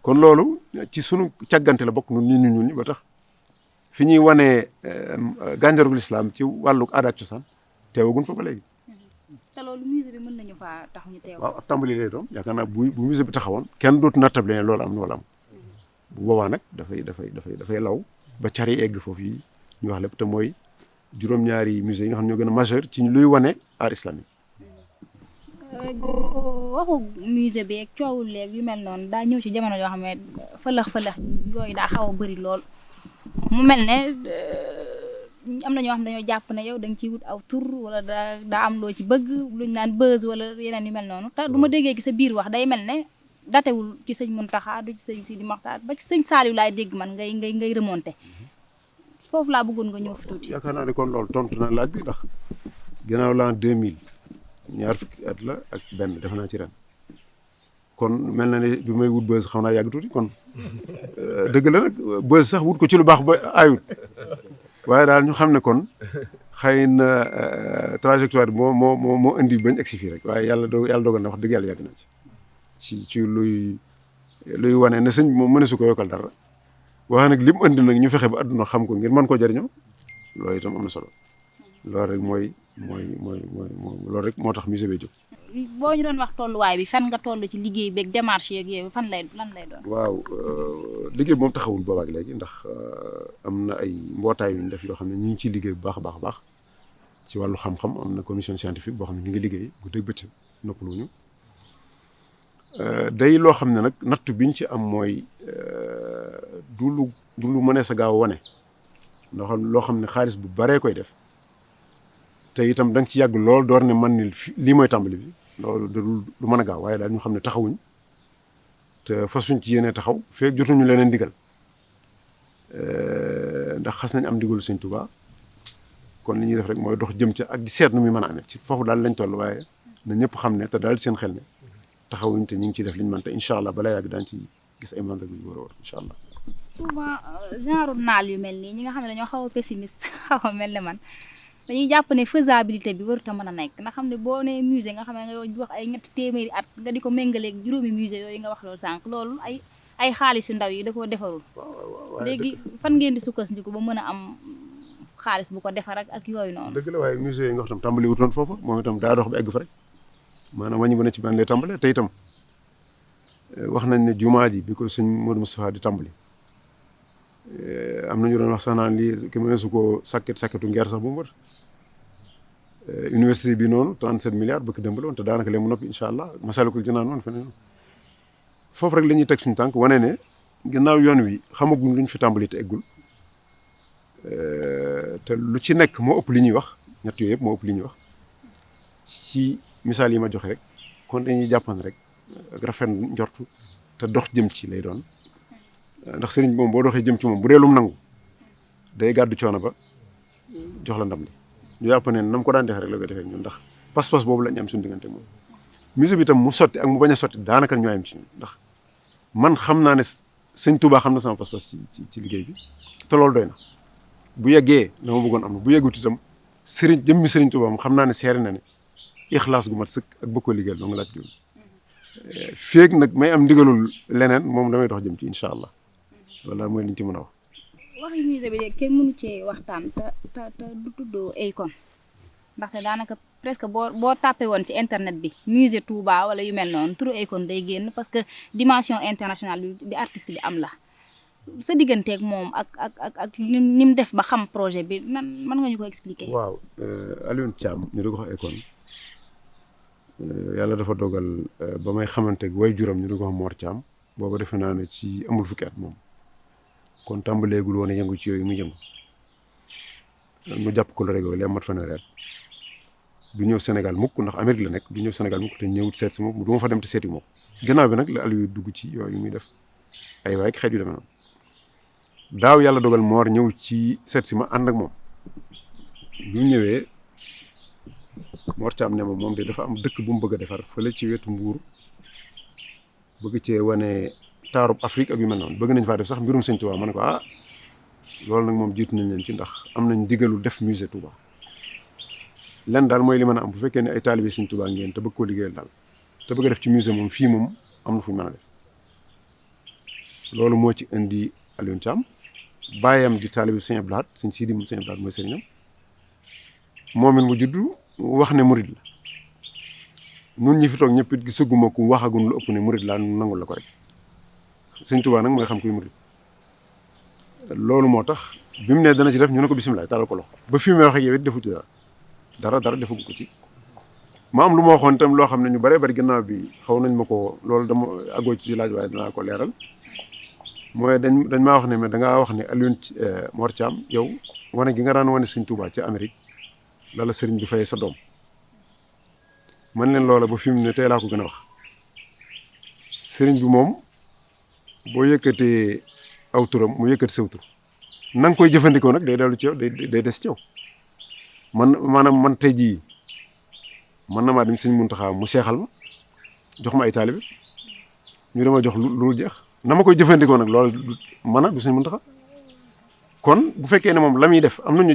kon loolu ci sunu càggante la bokk nun nit ñu ñuul ñi ba tax fi ñuy wanee gànjarugul islam ci wàllu aada ak cosaan teewagun fa ba léegi. te loolu musée bi mën nañu faa tax ñu teew. waaw ab tàmbali lay doon yaakaar naa bu bu musée bi taxawoon kenn dootu nattable ne loolu am na wala am bu boobaa nag dafay dafay dafay dafay law ba car yi egg foofu yi ñu wax lépp te mooy juróom-ñaari musée yi nga xam ne ñoo gën a majeur ci luy wane art islamique. waxu musée bi ak coowul léegi yu mel noonu daa ñëw ci jamono yoo xam ne fëlëx fëlëx yooyu daa xaw a bëri lool. Mu mel ne am na ñoo xam dañoo jàpp ne yow da nga ciy wut aw tur wala daa daa am loo ci bëgg luñ naan buzz wala yeneen yu mel noonu. Te du ma déggee gi sa biir wax day mel ne datewul ci sëñ Muntaxa du ci sëñ Sidi Maxtaar ba ci sëñ Saaliw laay dégg man ngay ngay ngay remonté. Foofu laa bëggoon nga ñëw fi tuuti. yaakaar ne kon loolu tontu na laaj bi ndax ginnaaw l'an 2000 ñaar fukki at la ak benn defe naa ci ren. Kon mel na ne bi may wut buzz xam naa yàgg tuuti kon dëgg la nag buzz sax wut ko ci lu baax ba ayut. Waaye daal ñu xam ne kon xëy na trajectoire moo moo moo indi bañ egsi fii rek waaye yàlla do yàlla dogal na wax dëgg yàlla yàgg na ci ci ci luy luy wane ne sëñ moom mëne su ko yokkal dara waaye nag li mu indi nag ñu fexe ba àdduna xam ko ngir mën koo jëriñoo loolu itam am na solo loolu rek mooy mooy mooy mooy loolu rek moo tax musée bi jóg. boo ñu doon wax tolluwaay bi fan nga toll ci liggéey beeg démarche yeeg yooyu fan lay lan lay doon. waaw liggéey moom taxawul boobaak léegi ndax am na ay mbootaay yu ñu def yoo xam ne ñu ngi ciy liggéey bu baax baax baax ci wàllu xam-xam am na commission scientifique boo xam ne ñu ngi liggéey guddeeg bëccëg noppaluñu day loo xam ne nag natt biñ ci am mooy du lu du lu mënee sa gaaw wane xam loo xam ne xaalis bu baree koy def te itam da nga ci yàgg lool door ne man ni lii mooy tàmbali bi loolu du du mën a gaaw waaye daal ñu xam ne taxawuñ te fasuñ ci yéene taxaw feek jotuñu leneen digal ndax xas nañ am digalu sëñ Tuubaa kon li ñuy def rek mooy dox jëm ca ak di seet nu muy mën a amee ci foofu daal lañ toll waaye na ñëpp xam ne te daal seen xel ne taxawuñ te ñu ngi ciy def liñ mën te incha allah balaa yàgg daan ci gis ay mandat yu war a war incha allah. souvent genre naal yu mel nii ñi nga xam ne dañoo xaw a pessimiste xaw a mel ne man dañuy jàpp ne faisabilité bi warut a mën a nekk nga xam ne boo nee musée nga xam ne nga wax ay ñetti téeméeri at nga di ko méngaleeg juróomi musée yooyu nga wax loolu sànq loolu ay ay ndaw yi da koo defarul. léegi fan ngeen di sukkandiku ba mën a am xaalis bu ko defar ak ak yooyu noonu. dëgg la waaye musée yi nga xam tam tàmbali wutoon foofu moom itam daa dox ba egg fa rek maanaam wàññi ba ne ci ban lay tàmbale te itam wax nañ ne jumaa ji bi ko Modou Moustapha di tàmbali am na ñu doon wax sax naan lii ki mëne su ko sakket sakketu ngeer sax bu mu wër. Université bi noonu 37 milliards bëgg démb la woon te daanaka léegi mu noppi incha allah Masalikul Jinaan noonu feneen. Foofu rek la ñuy teg suñu tànk wane ne ginnaaw yoon wi xamaguñ luñ fi tàmbali te eggul. Te lu ci wax wax. Ci misaal yi ma joxe rek kon dañuy jàppan rek rafet njortu te dox jëm ci lay doon. Ndax sëriñ bi moom boo doxee jëm ci moom bu lum nangu day gàddu coono ba jox la ndam li. Ñu nam ko daan defee rek la ko defee ñun ndax pas-pas boobu la ñu am suñu diggante moom. Musée bi tam mu sotti ak mu bañ a sotti daanaka ci ndax man xam naa ne sëñ Touba xam na sama pas-pas ci ci liggéey bi te loolu doy na. Bu yeggee dama bëggoon am na bu yeggut itam sëriñ jëmmi sëriñ Touba naa ne seere na ne ixlaas gu mat sëkk ak bëgg ko liggéeyal doo nga laaj jóg feeg nag may am ndigalul leneen moom damay dox jëm ci incha allah wala mooy liñ ci mën a wax. waxi musée bi de kenn mënu cee waxtaan te te te du tuddoo Akon ndaxte daanaka presque boo boo tàppee woon ci internet bi musée Touba wala yu mel noonu turu Akon day génn parce que dimension internationale bi artiste bi am la sa digganteeg moom ak ak ak ak ni mu def ba xam projet bi nan mën nga ñu ko expliquer. waaw Alioune Thiam ñu di ko wax Akon yàlla dafa dogal ba may xamante way juram ñu di ko wax Mor Thiam booba defe naa ne ci amul fukki at moom. Kon tàmbaleegul woon a yëngu ci yooyu mu yëngu. Mu jàpp ko la rek li mat fanweeri at. Du ñëw Sénégal mukk ndax Amérique la nekk du ñëw Sénégal mukk te ñëwut seet si moom du ma fa dem te seeti moom. Gannaaw bi nag la Aliou dugg ci yooyu muy def. Ay waay xeet yu demee noonu. Daaw yàlla dogal Mor ñëw ci seet si ma ànd ak moom. Bi Mor Thiam ne ma moom de dafa am dëkk bu mu bëgg a defar fële ci wetu Mbuur bëgg cee wane taarub Afrique ak yu mel noonu. Bëgg nañ faa def sax mbirum Sëñ Tuubaa. Ma ne ko ah loolu nag moom jiitu nañ leen ci ndax am nañ digalu def musée Touba lenn daal mooy li mën a am. Bu fekkee ne ay taalibe Sëñ Tuubaa ngeen te bëgg koo liggéeyal daal te bëgg def ci musée moom fii moom am na fu ñu mën def. Loolu moo ci indi Alioune Thiam. Bàyyam di taalibe Sëñ Lahad Sëñ Sidi Sëñ Abdou Lahad mooy sëriñam. Moom it mu juddu wax ne murid la. Nun ñi fi toog ñëpp it gisaguma ku waxagun lu ëpp ne murid nu nangul la ko rek. Sëñ Tuubaa nag mooy xam kuy murid. Loolu moo tax bi mu ne dana ci def ñu ne ko bisimilah talal ko loxo. Ba fi mu wax ak yow defu ci dara. Dara defagu ko ci. Ma am lu ma waxoon itam loo xam ne ñu bëri gannaaw bi xaw nañ ma ko loolu dama àggoo ci laaj waaye danaa ko leeral. Mooy dañ dañ maa wax ne mais da ngaa wax ne Thiam yow wane gi nga daan wane Sëñ Tuubaa ci Amérique lala sëriñ bi fay sa doom. Man leen loola ba fi mu ne tey laa ko gën a wax. Sëriñ bi moom boo yëkkatee aw turam mu yëkkati saw tur na nga koy jëfandikoo nag day dellu ci yow day des ci yow. Man maanaam man tey jii man na maa dem sëñ Muntaxa mu seexal ma jox ma ay ñu dama jox lu jeex. Na ma koy jëfandikoo nag loolu man a du kon bu fekkee ne moom la def am ñu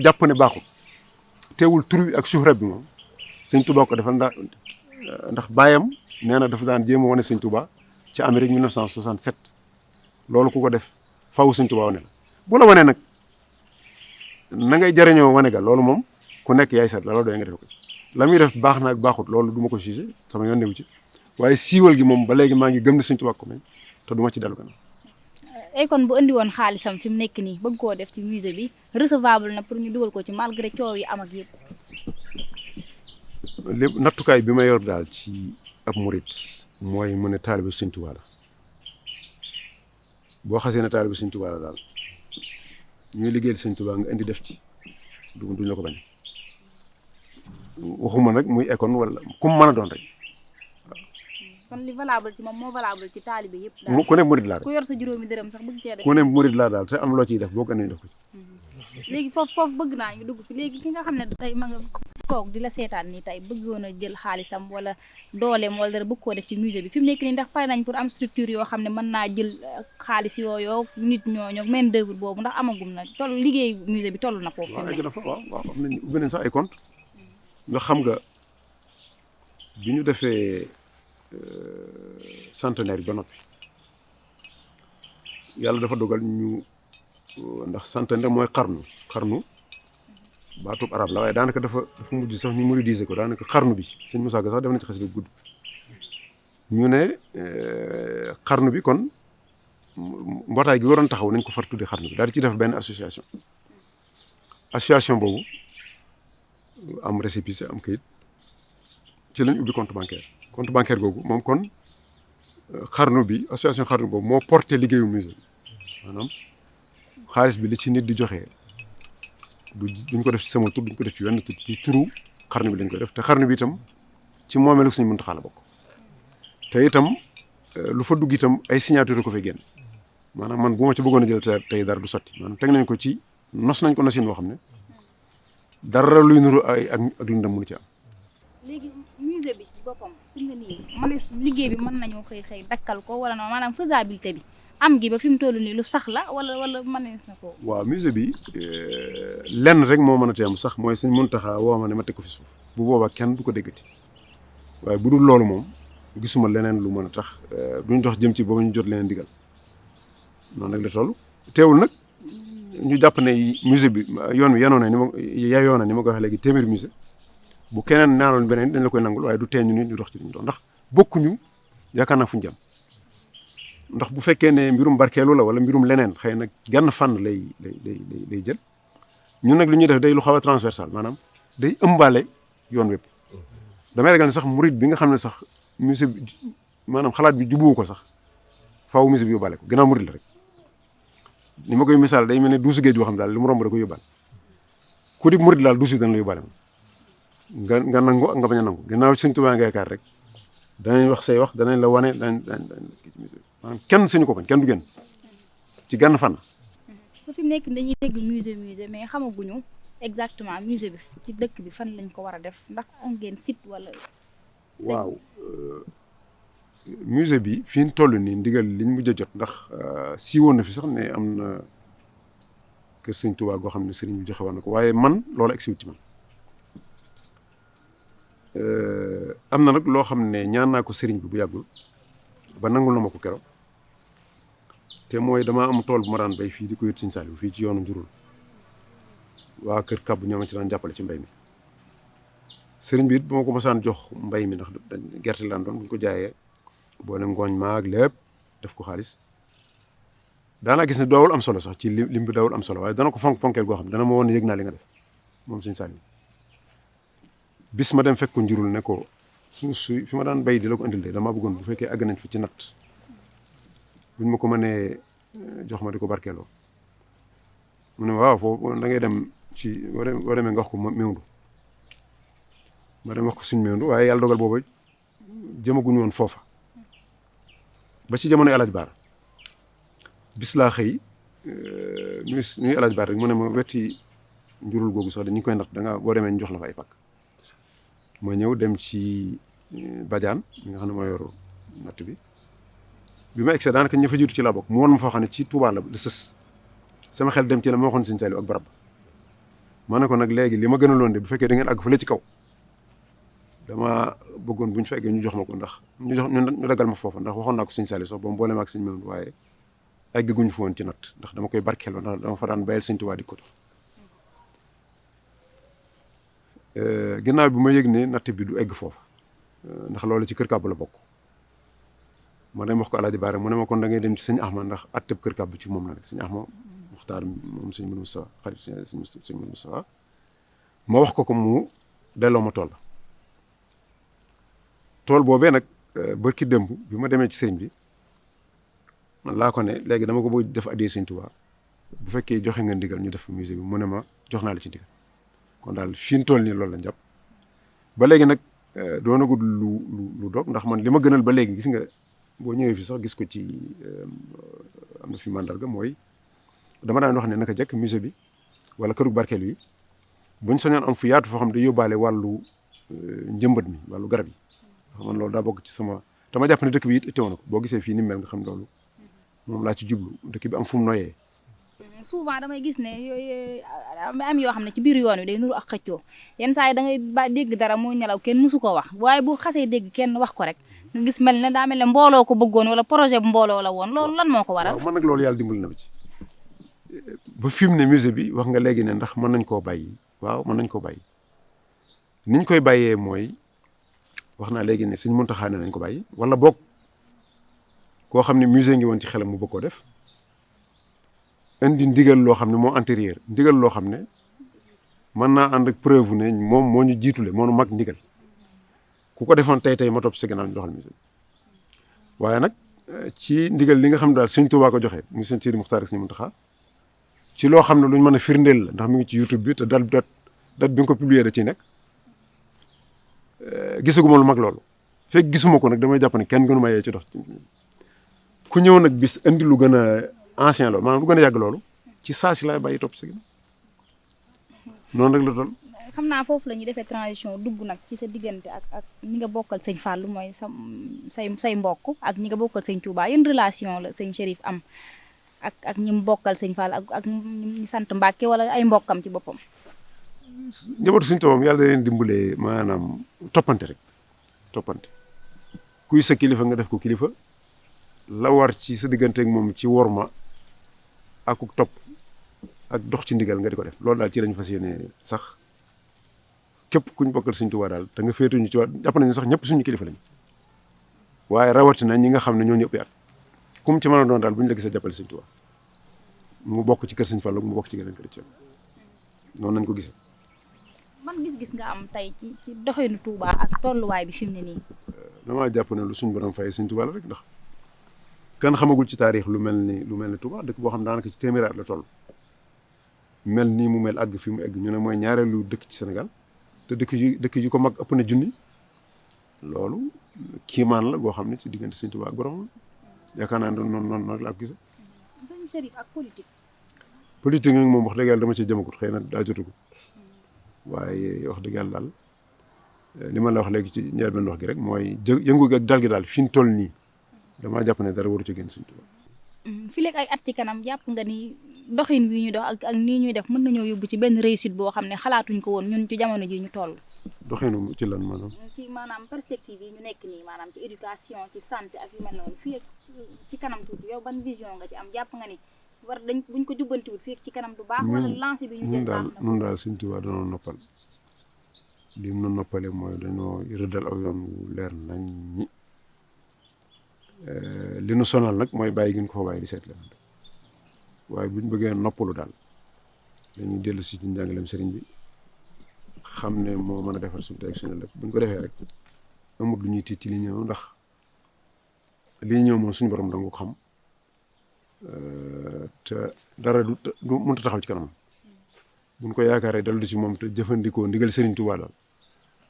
teewul bi ak suhra bi moom sëñ Touba ko defal ndax ndax baayam nee na dafa daan jéem wane sëñ Touba ci Amérique 1967 loolu ku ko def faw sëñ Touba wane la. Bu la wanee nag na ngay jariñoo wane ga loolu moom ku nekk yaay seet la loolu nga def ko. La muy def baax na ak baaxut loolu du ma ko jugé sama yoon newu ci. Waaye siiwal gi moom ba léegi maa ngi gëm ne Touba ko may te du ma ci gannaaw ay kon bu indi woon xaalisam fi mu nekk nii bëgg koo def ci musée bi recevable na pour ñu dugal ko ci malgré coow yi am ak yëpp. lépp nattukaay bi ma yor daal ci ab murit mooy mu ne taalibe Sëñ Tuubaa boo xasee ne taalibe Sëñ Tuubaa la daal ñuy liggéeyal Sëñ Tuubaa nga indi def ci du duñ la ko bañ. Waxuma nag muy école wala kum mën a doon rek. Kon li valable ci moom moo valable ci taalibe yëpp. daal. Ku ne murit laa ku yor sa juróomi dërëm sax bëgg cee def. ku ne murit laa daal te am loo ciy def boo ko indi def ko ci. Léegi foofu foofu bëgg naa ñu dugg fi. Léegi ki nga xam ne tey ma nga toog di la seetaan nii tey bëggoon a jël xaalisam wala dooleem wala dara bëgg koo def ci musée bi. Fi mu nekk nii ndax pare nañ pour am structure yoo xam ne mën naa jël xaalis yooyu nit ñooñu main d'œuvre boobu ndax amagum na. Toll liggéey musée bi toll na foofu. fi mu nekk. waaw waaw am nañ ubbi nañ sax ay compte nga xam nga bi ñu defee centenaire bi ba noppi. Yàlla dafa dogal ñu ndax centenaire mooy xarnu xarnu baatub arab la waaye daanaka dafa dafa mujj sax ñu muridiser ko daanaka xarnu bi sëñ Moussa Ka sax def na ci xasida gudd. Ñu ne xarnu bi kon mbootaay gi waroon taxaw nañ ko far tudde xarnu bi daal di ci def benn association. Association boobu am récépissé am kayit ci lañ ubbi compte bancaire compte bancaire googu moom kon xarnu bi association xarnu boobu moo porté liggéeyu musée maanaam xaalis bi li ci nit di joxe du duñ ko def ci sama tur duñ ko def ci wenn tur ci turu xarnu bi lañ koy def. Te xarnu bi itam ci moomeelu suñu Muntaxa la te itam lu fa dugg itam ay signature ko fay génn. Maanaam man bu ma ci bëggoon jël te tey dara du sotti. Maanaam teg nañ ko ci nos nañ ko nosin boo xam ne dara luy nuru ay ak lu ndam ci am. Musée bi fi mu ne nii man liggéey bi mën nañoo xëy xëy dakkal ko wala non maanaam faisabilité bi am gi ba fi mu toll nii lu sax la wala wala mënees na ko. waaw musée bi lenn rek moo mën a teem sax mooy sëñ Muntaxa woo ma ne ma teg ko fi suuf bu boobaa kenn du ko déggati waaye bu dul loolu moom gisuma leneen lu mën a tax duñ dox jëm ci ba ñu jot leneen digal noonu nag la toll teewul nag ñu jàpp ne musée bi yoon wi yanoon na ni ma yayoon na ni ma ko waxee léegi téeméeri musée bu keneen naanoon beneen dañ la koy nangul waaye du tee ñu nit ñu dox ci ñu ndax bokkuñu yaakaar naa fu ñu ndax bu fekkee ne mbirum barkeelu la wala mbirum leneen xëy na genn fànn lay lay lay lay jël ñun nag li def day lu xaw a transversal maanaam day ëmbaale yoon wépp. damay ragal ne sax murit bi nga xam ne sax musée maanaam xalaat bi jubuwu ko sax faaw musée bi yóbbaale ko gannaaw murit la rek. ni ma koy misaal day mel ne duusu géej boo xam daal li mu romb da koy yóbbaale. ku di murit daal duusu dana la yóbbaale nga nga nangu ak nga bañ a nangu. Gannaaw Sëñ Tuubaa nga yaakaar rek danañ wax say wax danañ la wane danañ maanaam kenn suñu ko bañ kenn du génn. Ci gann fànn. Ba fi mu nekk dañuy dégg musée musée mais xamaguñu exactement musée bi ci dëkk bi fan lañ ko war a def ndax am ngeen site wala. waaw musée bi fi ñu toll nii ndigal liñ mujj a jot ndax siiwoon na fi sax ne am na kër sëñ Tuubaa goo xam ne sëriñ bi joxe woon na ko waaye man loolu siwut ci man. Am na nag loo xam ne ñaan naa ko sëriñ bi bu yàggul ba nangul na ma ko keroog te mooy damaa am tool bu ma daan bay fii di ko yët Saliou fii ci yoonu njurul. Waa kër kàbb ñoo ma ci daan jàppale ci mbay mi. Sëriñ bi it ba ma ko mosaan jox mbay mi ndax gerte laan doon bu ñu ko jaayee boole ngooñ maag lépp def ko xaalis. Daanaa gis ne doowul am solo sax ci lim lim bi doowul am solo waaye dana ko fonk fonkeel goo xam dana ma woon ne li nga def moom sëñ Saliou bis ma dem fekk ko njurul ne ko suuf su fi ma daan bay di la ko indil de damaa bëggoon bu fekkee àgg nañ fi ci natt. Buñ ma ko mënee jox ma di ko barkeeloo. Mu ne waaw foofu da ngay dem ci wax ko ma dem wax ko suñ mewndu waaye yàlla dogal booba jëmaguñu woon foofa. Ba ci jamono El Hadj Baar bis laa xëy nuyu nuyu Baar rek mu ne ma wetti njurul googu sax dañu koy natt da nga boo demee jox la fa ay pàkk ma ñëw dem ci Badiane mi nga xam ne moo natt bi bi ma egsee daanaka ña fa jiitu ci laa bokk mu woon ma foo xam ci Touba la la sës sama xel dem ci la ma waxoon Sëñ Saliou ak barab ma ne ko nag léegi li ma gënaloon de bu fekkee da ngeen àgg fële ci kaw dama bëggoon bu ñu ñu jox ma ko ndax ñu jox ñu dagal ma foofa ndax waxoon naa Sëñ Saliou sax ba mu boole ma ak Sëñ Maodo waaye eggaguñu fa woon ci natt ndax dama koy barkeeloo ndax dama fa daan bayal Sëñ Touba di ko ginnaaw bi ma yëg ne natt bi du egg foofa ndax loolu ci kër kàbb la bokk ma dem wax ko Alaaji Baare mu ne ma kon da ngay dem ci sëñ Axma ndax atteb kër kàbb ci moom la rek sëñ Axma Muxtaar moom sëñ Mën Mustafa xarit sëñ Mën Mustafa ma wax ko ko mu delloo ma tool tool boobee nag bërki démb bi ma demee ci sëriñ bi man laa ko ne léegi dama ko bëgg def addee sëñ Tuubaa bu fekkee joxe nga ndigal ñu def musée bi mu ne ma jox naa la ci ndigal kon daal fi ñu toll nii loolu la jàpp. Ba doonagul lu lu lu dog ndax man li ma gënal ba léegi gis nga boo ñëwee fi sax gis ko ci am na fi mandarga mooy dama daan wax ne naka jekk musée bi wala këru barkeel yi buñ soñoon am fu yaatu foo xam day yóbbaale wàllu njëmbat mi wàllu garab yi. Man loolu daa bokk ci sama dama jàpp ne dëkk bi ko. Ni mel nga xam loolu moom laa ci jublu. Dëkk bi am fu noyee. Souvent damay gis ne yooyu am yoo xam ne ci biir yoon wi day nuru ak xëccoo. Yenn saa yi da ngay ba dégg dara moo ñelaw kenn mësu ko wax waaye bu xasee dégg kenn wax ko rek nga gis mel ne daa mel ne mbooloo ko bëggoon wala projet bu mbooloo la woon. Loolu lan moo ko waral. waaw man nag loolu yàlla dimbali na ma ci. Ba fi mu ne musée bi wax nga léegi ne ndax mën nañ koo bàyyi. Waaw mën nañ koo bàyyi. Niñ koy bàyyee mooy wax naa léegi ne ne nañ ko bàyyi wala boog koo xam ne musée ngi woon ci xelam mu bëgg koo def. Indi ndigal loo xam ne moo antérieur ndigal loo xam ne mën naa ànd ak preuve ne moom moo ñu jiitule moo ñu mag ndigal. Ku ko defoon tey tey ma topp si gannaaw ñu doxal musée waaye nag ci ndigal li nga xam daal sëñ Tuubaa ko joxe mu sëñ Sidi Muxtaar sëñ Muntaxa ci loo xam ne lu mën a firndeel la ndax mi ngi ci YouTube bi te dal dat dat bi nga ko publier da ciy nekk. Gisaguma lu mag loolu. Fekk gisuma ko nag damay jàpp ne kenn gënu ma yee ci dox ku ñëw nag bis indi lu gën a ancien loolu maanaam lu gën a yàgg loolu ci saa si laay bàyyi topp si noonu rek la toll. xam naa foofu la ñuy defee transition dugg nag ci sa diggante ak ak ñi nga bokkal sëñ Fallou mooy sa say say mbokk ak ñi nga bokkal sëñ Touba yéen relation la sëñ Chérif am ak ak ñi mu bokkal sëñ Fall ak ak ñi sant Mbàkke wala ay mbokkam ci boppam. njabootu sëñ Touba yàlla da leen dimbalee maanaam toppante rek toppante kuy sa kilifa nga def ko kilifa. la war ci sa digganteeg moom ci worma ak topp ak dox ci ndigal nga di ko def. Loolu daal ci lañu fas yéene sax. Képp kuñ bokkal Sëñ Tuubaa daal te nga féetuñu ci jàpp nañu sax ñëpp suñu kilifa lañu. Waaye rawatina ñi nga xam ne ñoo ñëpp at kum ci mën a doon daal bu ñu la gisee jàppale Sëñ Tuubaa mu bokk ci kër Fallu mu bokk ci geneen noonu nañ ko gisee. man gis-gis nga am tey ci ci doxinu Touba ak tolluwaay bi fi mu ne nii. damaa jàpp ne lu suñ borom fay suñ la rek ndax كان خمغول شي تاريخ لو ملني لو ملني توبا دك بو خام دانك شي تيميرات لا تول ملني مو مل اغ فيم اغ نونا موي نياارلو دك شي سنغال تو دك جي دك جي كو ماك ابنا جوني لولو كيمان لا بو خامني تي ديغنت توبا غروم يا كان اندو نون نون لا غيسا سن شريف اك بوليتيك بوليتيك نك موم وخ دغال داما سي جيمغوت خينا واي وخ دغال دال لي ما لا وخ ليك تي نيار بن وخ فين تول damaa jàpp ne dara waru ci génn suñ Touba. fi léegi ay at ci kanam jàpp nga ni doxin wi ñu dox ak ak nii ñuy def mën nañoo yóbbu ci benn réussite boo xam ne xalaatuñ ko woon ñun ci jamono ji ñu toll. doxinu ci lan maanaam. ci maanaam perspective yi ñu nekk nii maanaam ci éducation ci santé ak yu mel noonu fii ak ci kanam tuuti yow ban vision nga ci am jàpp nga ni war dañ buñ ko jubbantiwul fii ak ci kanam du baax. wala lancé bi ñu jël na ñun daal suñ Touba dañoo noppal li mu noppale mooy dañoo rëddal aw yoon wu leer nañ ñi li nu sonal nag mooy bàyyi gi ñu ko fa bàyyi di seet leen waaye buñ bëggee noppalu daal dañuy dellu si ci njàngaleem sëriñ bi xam ne moo mën a defar suñu tey suñu lépp. Buñ ko defee rek amul lu ñuy tiit li ñëw ndax li ñëw moom suñu borom danga ko xam. Te dara du du mënut a taxaw ci kanam. Buñ ko yaakaaree dal du ci moom te jëfandikoo ndigal Serigne Touba daal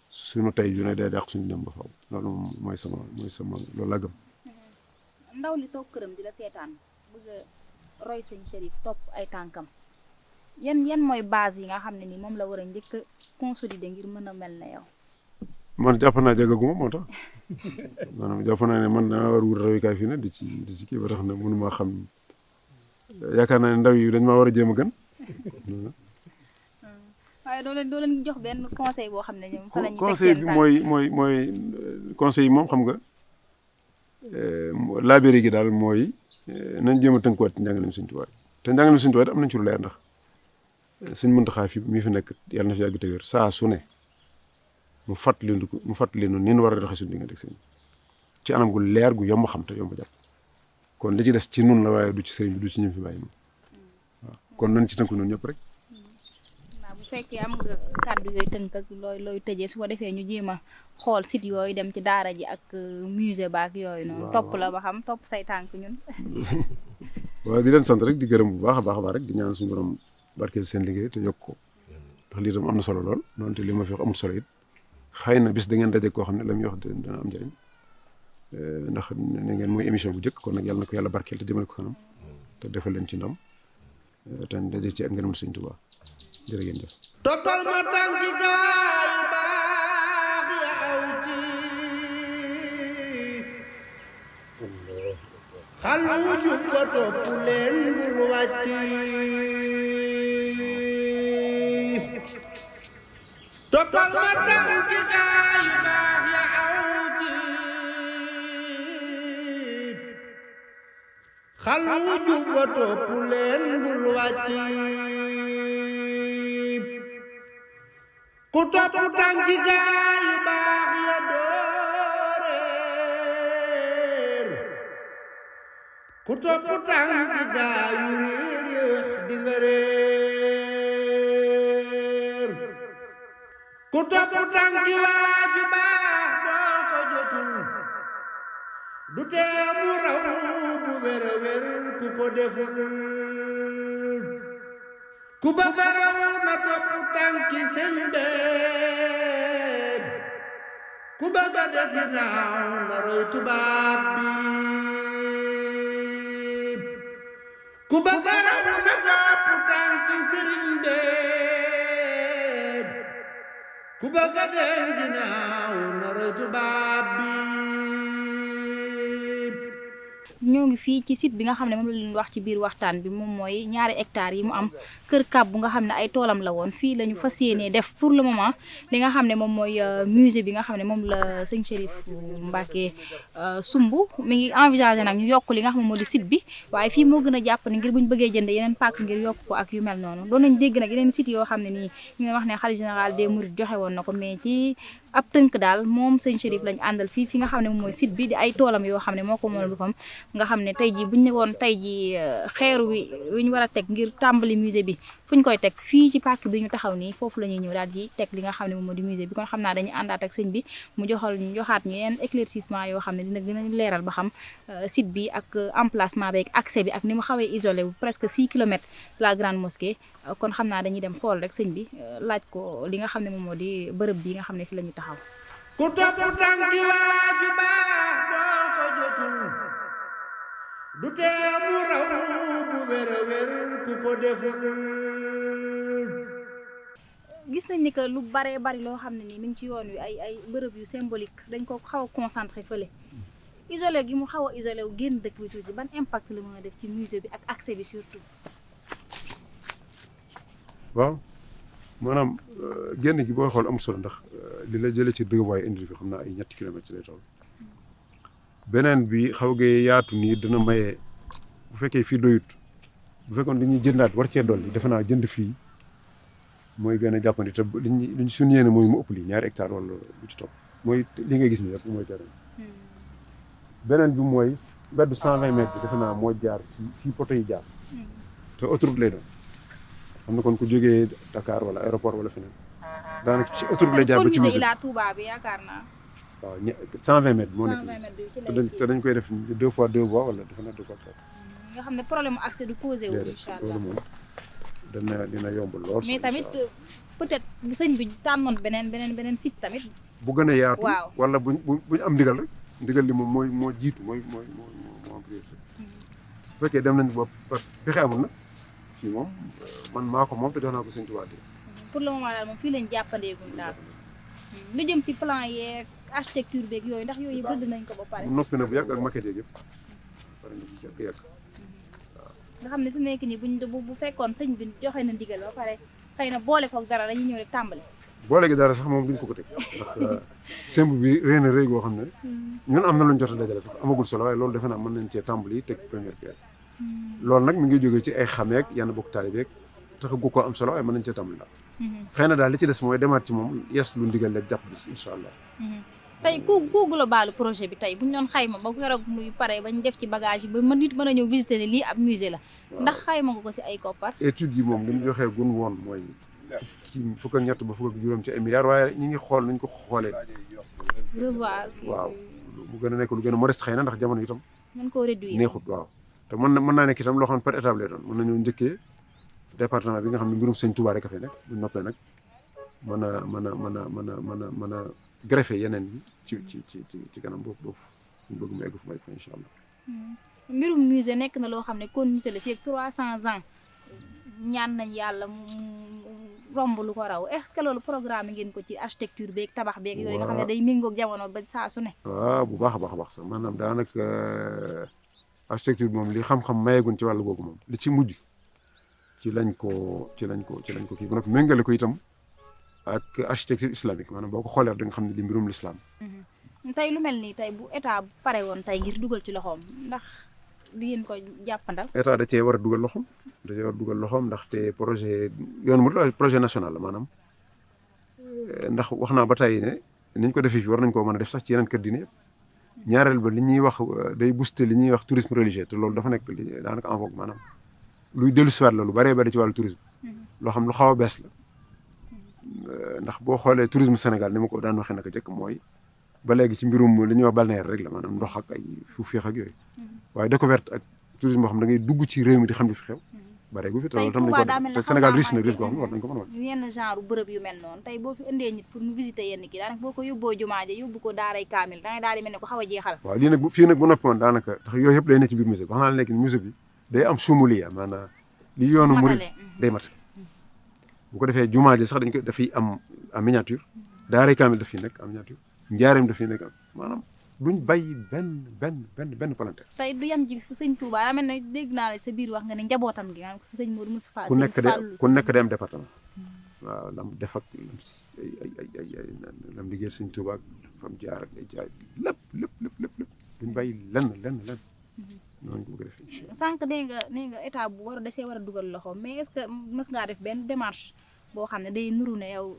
suñu tey ju ne day dàq suñu dem ba faw. Loolu moom mooy sama mooy sama loolu laa gëm. Ndaw li toog këram di la seetaan bëgg a roy sëñ Chérif topp ay tànkam yan yan mooy base yi nga xam ne ni moom la war a njëkk a consolider ngir mën a mel na yow. man jàpp naa jagaguma moo tax [LAUGHS] maanaam jàpp naa ne man damaa war a wut royukaay fii ne di ci di ci kii ba tax na mënuma xam yaakaar naa ne ndaw yi dañ maa war a jéem a gën. [LAUGHS] waaye doo leen doo leen jox benn conseil boo xam ne ñoom fa la ñuy teg conseil bi mooy mooy mooy conseil yi moom xam nga laabéri gi daal mooy nañ jéem a tënkuwaat ci njàngaleem Sëñ Tuubaa. Te njàngaleem Sëñ Tuubaa am nañ ci lu leer ndax Sëñ Muntaxaa fi mi fi nekk yàlla na fi yàgg te wér. Saa su ne mu fàttali mu fàttali nu ni ñu war a doxee suñu diggante ak sëñ ci anam gu leer gu yomb xam te yomb jàpp. Kon li ci des ci nun la waaye du ci sëriñ bi du ci ñëm fi bàyyi moom waaw. Kon nañ ci tënku noonu ñëpp rek. Fekkee am nga kàddu yooyu tënk ak looy looy tëjee su ko defee ñu jéem a xool site yooyu dem ci daara ji ak euh, musée baak yooyu noonu. Topp la ba xam topp say tànk ñun. [LAUGHS] waaw di leen sant rek di gërëm bu baax a baax a baax rek di ñaan suñu borom barkeel seen liggéey te yokk ko. Ndax lii tam am na solo lool noonu li ma fi wax amul solo it. Xëy na bis da ngeen daje koo xam ne la muy wax dina am njëriñ. Eh, ndax ne ngeen mooy émission bu njëkk kon nag yàlla na ko yàlla barkeel te jëmale ko kanam te defal leen ci ndam. Eh, te daje ci ak ngërëm Sëñ Tuubaa. Jërë ngeen jëf. toppal ma tànki gaay baax ya aw ci. Xal wu jub ba topp leen bul wàcci toppal ma tànki gaay baax ya aw ci. Xal wu jub ba topp leen bul wàcci ku topp tànki gaay yu baax dooreer. Ku topp tànki gaay yu réer di nga ku topp tànki waaju baax boo jotul. Du tee mu raw bu ku ko deful. Cuba varò na tua putanki sende Cuba badesina na roitu babi Cuba varò na tua putanki sende Cuba badesina na roitu babi. Ñoo ngi fii ci site bi nga xam ne moom la leen wax ci biir waxtaan bi moom mooy ñaari hectares yi mu am kër kàbb bu nga xam ne ay toolam la woon. Fii la ñu fas yéenee def pour le moment li nga xam ne moom euh, musée bi nga xam ne moom la sëñ Chérif Mbacké euh, sumb. Mi ngi envisagé nag ñu yokk li nga xam ne moo di site bi waaye fii moo gën a jàpp ne ngir bu ñu bëggee jënd yeneen pàkk ngir yokk ko ak yu mel noonu. Doon nañ dégg nag yeneen site yoo xam ne ñu wax ne xalifa général des mourides joxe woon na mais ci ab tënk daal moom sëñ Chérif lañ àndal fii fi nga xam ne moom site bi di ay toolam yoo xam ne moo ko boppam nga xam ne tey jii buñ ne woon tey jii xeeru wi wi ñu war a teg ngir tàmbali musée bi fu ñu koy teg fii ci pàkk bi ñu taxaw nii foofu la ñuy ñëw daal di teg li nga xam ne moom moo di musée bi. Kon xam naa dañuy àndaat ak sëñ bi mu joxal ñu joxaat ñu yenn éclaircissement yoo xam ne dina gën a leeral ba xam site bi ak emplacement bi ak accès bi ak ni mu xawee isolé wu presque 6 kilomètres la grande mosquée. Kon xam naa dañuy dem xool rek sëñ bi laaj ko li nga xam ne moom moo di bërëb bi nga xam ne fi la ñu taxaw. Ku topp tànki waaju baax boo ko jotul du tee mu raw bu wér a wér ku ko deful. Gis nañ ni que lu baree bari loo xam ne nii mi ngi ci yoon wi ay ay bërëb yu symbolique dañ ko xaw a concentré fële. Isolé gi mu xaw a isolé wu génn dëkk bi tuuti ban impact la mën a def ci musée bi ak accès bi surtout? Waaw maanaam génn gi booy xool am solo ndax li la jëlee ci deux voies indi fi xam naa ay ñetti kilomètres lay toll beneen bi xaw gee yaatu nii dina maye bu fekkee fii doyut bu fekkoon dañuy jëndaat war cee dolli defe naa jënd fii mooy gën a jàppandi te liñ liñ suñu yéene mooy mu ëpp lii ñaari hectare wala lu ci topp. Mooy li ngay gis nii rek mooy terrain beneen bi mooy mbeddu cent vingt mètres bi defe naa moo jaar ci fii poto yi jaar. Te autoroute lay doon. Xam na kon ku jógee Dakar wala aéroport wala feneen. Daanaka ci autoroute lay jaar ba ci musée Ila Touba bi yaakaar naa waaw ñe cent vingt mètres moo nekk 120 mètres te dañ koy def deux fois deux voies wala defe naa deux fois trois nga xam ne problème mu accès du causé wu déedéet incha allah loolu moom dana dina yomb lool mais tamit peut-être bu sëñ bi tànnoon beneen beneen beneen site tamit. Bu gën a yaatu Waaw. wala buñ bu buñ am ndigal rek ndigal li moom mooy moo jiitu mooy mooy moo moo am priorité. Bu fekkee dem nañ ba ba pexe amul nag fii moom man maa ko moom te jox naa ko sëñ Tuubaa di pour le moment daal moom fii lañ jàppandeeguñ daal. Lu jëm si plan yeeg architecture beeg yooyu ndax yooyu rëdd nañ ko ba pare. Noppi na bu yàgg ak maquette yeeg yëpp. Pare na ci yàgg yàgg. Nga xam ne fi nekk nii buñ bu bu fekkoon sëñ bi joxe na ndigal ba pare xëy na boole koog dara dañuy ñëw rek tàmbali. Boole gi dara sax moom duñ ko ko teg. Ndax semb bi réy na réy goo xam ne ñun am na luñ jot a dajale sax amagul solo waaye loolu defe naa mën nañ cee tàmbali teg première pierre. Loolu nag mi ngi jógee ci ay xameek yenn bokk taalibeek taxagu ko am solo waaye mën nañ cee tàmbali daal. Xëy na daal li ci des mooy demaat ci moom yes lu ndigal rek jàpp bis incha allah tey ku ku globalu projet bi tey bu ñu doon xayma ba keroog muy pare bañ def ci bagage yi ba mën nit mën a ñëw visiter ne lii ab musée la. Ndax xayma nga ko si ay koppar? Étude yi moom li mu joxee gun woon mooy fukki fukk ak ñett ba fukk ak juróom ci ay milliards waaye ñi ngi xool nañ ko xoolee. Revoir waaw mu gën a nekk lu gën a modeste xëy na ndax jamono itam mën koo réduire. neexut waaw. Te mën na mën naa nekk itam loo xam ne par étape lay doon. Mën nañoo njëkkee département bi nga xam ne mbirum sëñ Touba rek a fay nekk bu noppee nag mën a mën a mën a mën a mën a mën a greffé yeneen yi ci ci ci ci ci kanam boobu boobu fu mu bëgg mu egg fu egg fa incha allah. Mbirum musée nekk na loo xam ne continuité la ak 300 ans ñaan nañ yàlla mu romb lu ko raw. Est-ce que loolu programme ngeen ko ci architecture beeg tabax beeg yooyu nga xam ne day méngoog jamono ba saa su ne? Waaw bu baax a baax a baax sax. Maanaam daanaka architecture bi moom li xam-xam mayeegun ci wàllu googu moom li ci mujj ci lañ ko ci lañ ko ci lañ ko kii. Ba noppi méngale ko itam ak architecture islamique maanaam boo ko xoolee da nga xam ne li mbirum l'islam tey lu mel nii tey bu état pare woon tey ngir dugal ci loxoom ndax di ngeen ko jàppandal état da cee war a dugal loxoom da cee war a dugal loxoom ndaxte projet yoonu mu projet national la maanaam Eh, ndax wax naa ba tey ne niñ ko defee fii war nañ koo mën a def sax ci yeneen kër diine ñaareel ba li ñuy wax eh, day booster li ñuy wax tourisme religieux te loolu dafa nekk li daanaka en vogue maanaam luy dellu siwaat la lu bëree bëri ci wàllu tourisme loo xam lu xaw a bees la Eh, ndax boo xoolee tourisme Sénégal ni ma ko daan waxee naka jëkk mooy ba léegi ci mbirum li ñuy wax balnéaire rek la maanaam ndox ak ay fu féex ak yooyu waaye découverte ak tourisme boo xam da ngay dugg ci réew mi di xam li fi xew bare gu fi te loolu tam nañ ko te Sénégal riche na riche xam ne war nañ ko mën a wan yenn genre bërëb yu mel noonu tey boo fi indee nit pour mu visiter yenn kii daanaka boo ko yóbboo jumaa ja yóbbu ko daaray kaamil dangay daal di mel ne ko xaw a jeexal waaw lii nag fii nag bu noppi woon daanaka ndax yooyu yëpp day ne ci biir musée bi wax naa la léegi musée bi day am sumuliya maanaam li yoonu murid matale day matal bu ko defee jumaa ji sax dañ ko dafay am en miniature. Daaray kaamil daf fiy nekk en miniature. Njaareem daf fiy nekk maanaam duñ bàyyi benn benn benn benn palanteer. Tey du yem ci sëñ Touba daa mel ne dégg naa la sa biir wax nga ne njabootam gi maanaam sëñ Modou Moustapha ku nekk de ku nekk day am département. Waaw lam def ak ay ay ay ay ay lam liggéey sëñ Tuubaa ak fam jaar ak ay jaay lépp lépp lépp lépp. Duñ bàyyi lenn lenn lenn noonu ko bëgg a defee incha allah. Sànq nee nga nee nga état bu war a desee war a dugal loxo mais est-ce que mës ngaa def benn démarche boo xam ne day nuru ne yow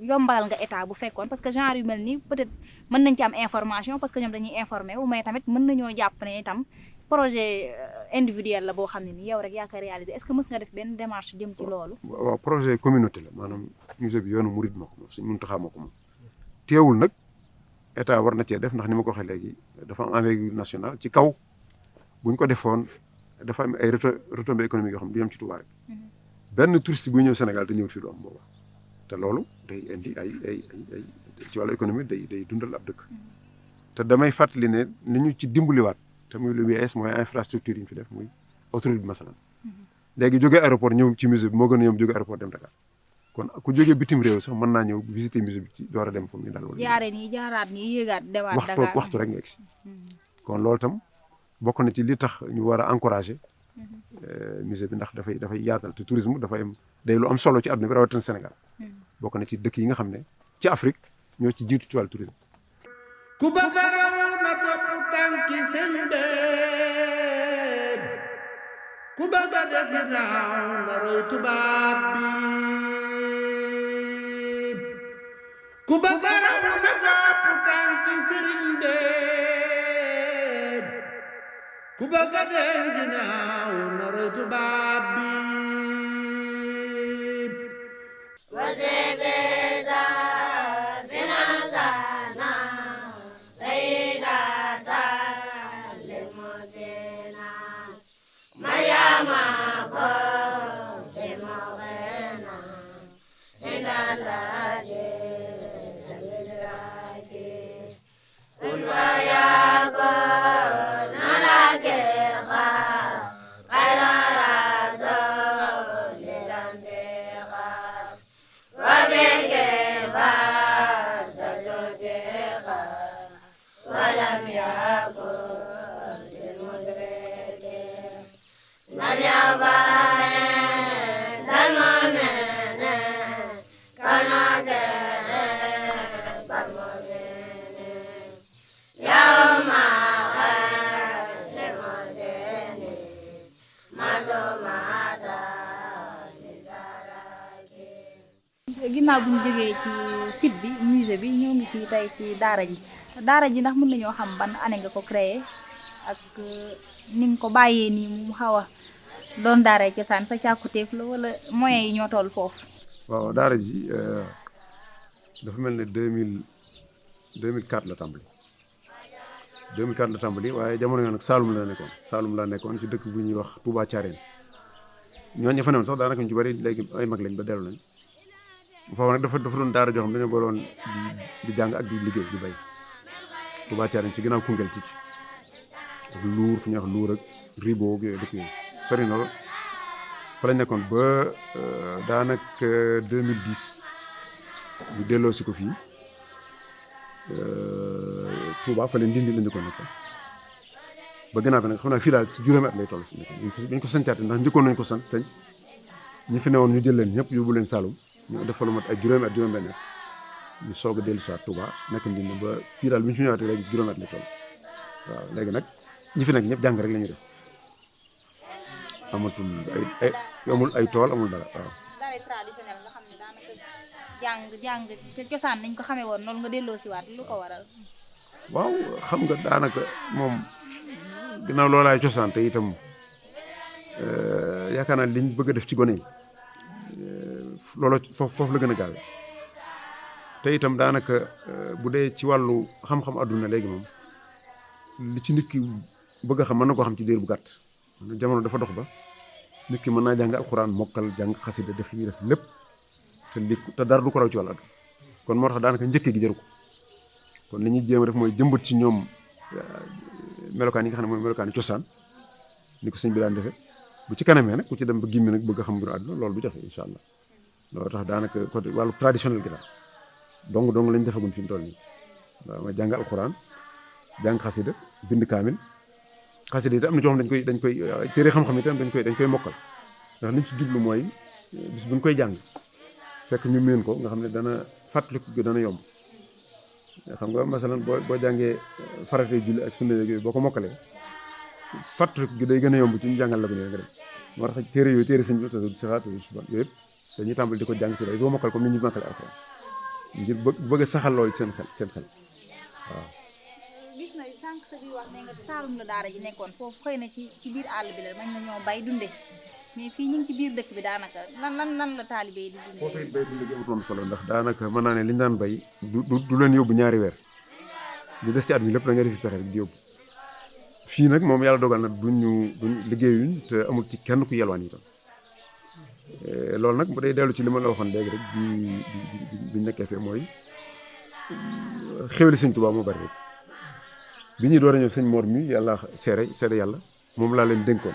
yombalal nga état bu fekkoon? Parce que genre yu mel nii peut-être mën nañ ci am information parce que ñoom dañuy informé wu mais tamit mën nañoo jàpp ne itam projet euh, individuel la boo xam ne nii yow rek yaa ko réalisé est-ce que mës nga def benn démarche jëm ci loolu? Waaw projet communauté la maanaam musée bi yoonu murid moo ko moom suñ Muntaxa moo ko moom. Teewul nag état war na cee def ndax ni ma ko waxee léegi dafa am envergure nationale ci kaw. Buñ ko defoon dafa am ay reto retombées économiques yoo xam ne du yem ci Touba rek. Benn touriste buy ñëw Sénégal te ñëwut fii du am booba. Te loolu day indi ay ay ay ci wàllu économie day day dundal ab dëkk. Te damay fàttali ne ni ñu ci dimbaliwaat te muy lu bees mooy infrastructure yi ñu fi def muy autoroute bi masalan. Léegi jógee aéroport ñëw ci musée bi moo gën a yomb jógee aéroport dem Dakar. Kon ku jógee bitim réew sax mën naa ñëw visiter musée bi ci door a dem fu muy dal wala jaare nii jaaraat nii yéegaat demaat waxtu waxtu rek nga egsi. Kon loolu tam bokk na ci li tax ñu war a encourager musée bi ndax dafay dafay yaatal te tourisme dafay am day lu am solo ci àdduna bi rawatina Sénégal. Bokk na ci dëkk yi nga xam ne ci Afrique ñoo ci jiitu ci wàllu tourisme. Ku bëgg a raw na topp tànki sëñ beeb ku bëgg a defi naaw na roy tubaab bi. Ku bëgg a raw na topp tànki sëriñ beeb ku bëgg a defi naaw na roy tubaab bi. Ginnaaw bu ñu jógee ci site bi musée bi ñoo ngi fii tey ci daara ji. Daara ji ndax mën nañoo xam ban année nga ko créé ak euh, ni nga ko bàyyee nii mu xaw a doon daara cosaan sa càkkutéef la wala moyens yi ñoo toll foofu? Waaw daara ji euh, dafa la deux mille quatre la tàmbali waaye jamono yoo nag Saalum la nekkoon Saalum laa nekkoon ci dëkk bu ñuy wax Touba Thiarène. Ñooñu ña fa newoon sax daanaka ñu ci bëri léegi ay mag lañ ba dellu nañ. Foofu nag dafa dafa doon daara joo xam dañoo booloon di jàng ak di liggéey di bay. Touba Thiarène ci ginnaaw Koungheul tuuti ak Lour fu ñuy Lour ak Ribo ak dëkk yooyu. Sori na fa lañ nekkoon ba daanaka 2010 ñu delloo si ko fii Touba fa leen dindi la njëkkoon ko nekk ba gannaaw bi nag xam naa fii daal ci juróomi at lay toll fi ñu ko santaate ndax njëkkoon nañ ko sant tey. Ñi fi newoon ñu jël leen ñëpp yóbbu leen Saloum. Ñu def fa lu mat ay juróomi at juróom benn at. Ñu soog a dellu si waat Touba nekk ndindi ba fii bi ñu fi ñëwaatee juróomi at lay toll. Waaw léegi nag ñi fi nekk ñëpp jàng rek la ñuy def. Ay amul ay tool amul dara waaw. Jàng jàng ca cosaan nañ ko xamee woon noonu nga delloo si waat lu ko waral? Waaw xam nga daanaka moom ginnaaw loolaay cosaan te itam yaakaar naa liñ bëgg a def ci gone yi looloo foofu foofu la gën a gaawe. Te itam daanaka bu dee ci wàllu xam-xam àdduna léegi moom li ci nit ki bëgg a xam mën na koo xam ci diir bu gàtt. Jamono dafa dox ba nit ki mën naa jàng alxuraan mokkal jàng xasida def li ñuy def lépp. Te li te du ko raw ci adduna kon moo tax daanaka njëkk gi jëru ko. Kon li ñuy jéem def mooy jëmbat ci ñoom melokaan yi nga xam ne mooy melokaan cosaan ni ko bi daan defee. Bu ci kanamee nag ku ci dem ba gimmi nag bëgg xam mbiru àdduna loolu du jafe incha allah. Loolu tax daanaka côté wàllu traditionnel gi daal dong dong lañ defagun fi mu ma jàng alxuraan jàng xasida bind kaamil. Xasida itam am na dañ koy dañ koy téere xam-xam itam dañ koy dañ koy mokkal. Ndax liñ ci jublu mooy bis buñ koy jàng fekk ñu meen ko nga xam ne dana fàttaliku gi dana yomb. Xam nga masalan boo boo jàngee farate julli ak sunna yooyu boo ko mokkalee fàttaliku gi day gën a yomb ci ñu jàngal la ko nga dem moo tax téere yooyu téere sëñ bi tasawuf sixaat suban yooyu ko jàng ci day boo mokkal comme ni ñu mokkale alxuraan ngir bëgg na sa biir wax ne nga nekkoon. Foofu xëy na ci biir àll bi la mën nañoo bay dunde. Mais fii ñu ngi ci biir dëkk bi daanaka lan lan lan la taalibe di dundee. foofu it bay dund gi amutoon solo ndax daanaka mën naa ne du du leen yóbbu ñaari di des ci at di yóbbu. Fii nag moom yàlla dogal na duñ te amul ci kenn ku yelwaan itam. Loolu nag bu day dellu ci li ma la waxoon léegi rek bi bi bi nekkee fee mooy xéwali sëñ Tuubaa moo bari rek. Bi ñuy door a ñëw sëñ Mor mi yàlla seere leen dénkoon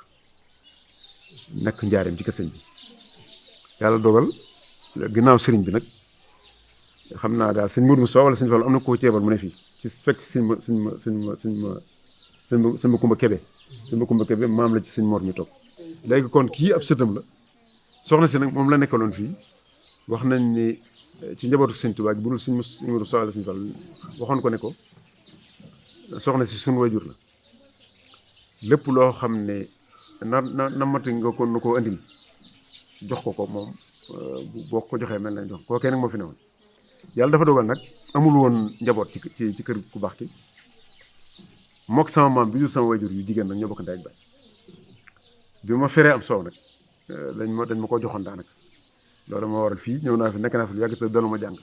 nekk njaareem ci kër bi. Yàlla dogal ginnaaw sëriñ bi nag xam naa daal sëñ Modou mu wala sëñ Fall am na koo ceebal mu ne fii ci fekk sëñ ma sëñ ma sëñ ma sëñ ma sëñ ma sëñ ma Kumba maam la ci sëñ Mor mi toog. Léegi kon kii ab sëtam la. Soxna si nag moom la nekkaloon fii. Wax nañ ni ci njabootu sëñ Tuubaa bu dul sëñ Modou Moussa wala sëñ Fall waxoon ko ne ko soxna si suñu wajur la. Lépp loo xam ne na na namati nga ko nu ko andil jox ko ko moom boo ko joxee mel na jox koo kenn nag moo fi newoon. Yàlla dafa dogal nag amul woon njaboot ci ci kër ku baax ki. Mook sama maam bi jur sama wayjur yu jigéen nag ñoo bokk ndey bi ma feree am soow nag dañ ma dañ ma ko joxoon daanaka. Loolu moo waral fii ñëw naa fi nekk naa fi lu yàgg te ma jàng.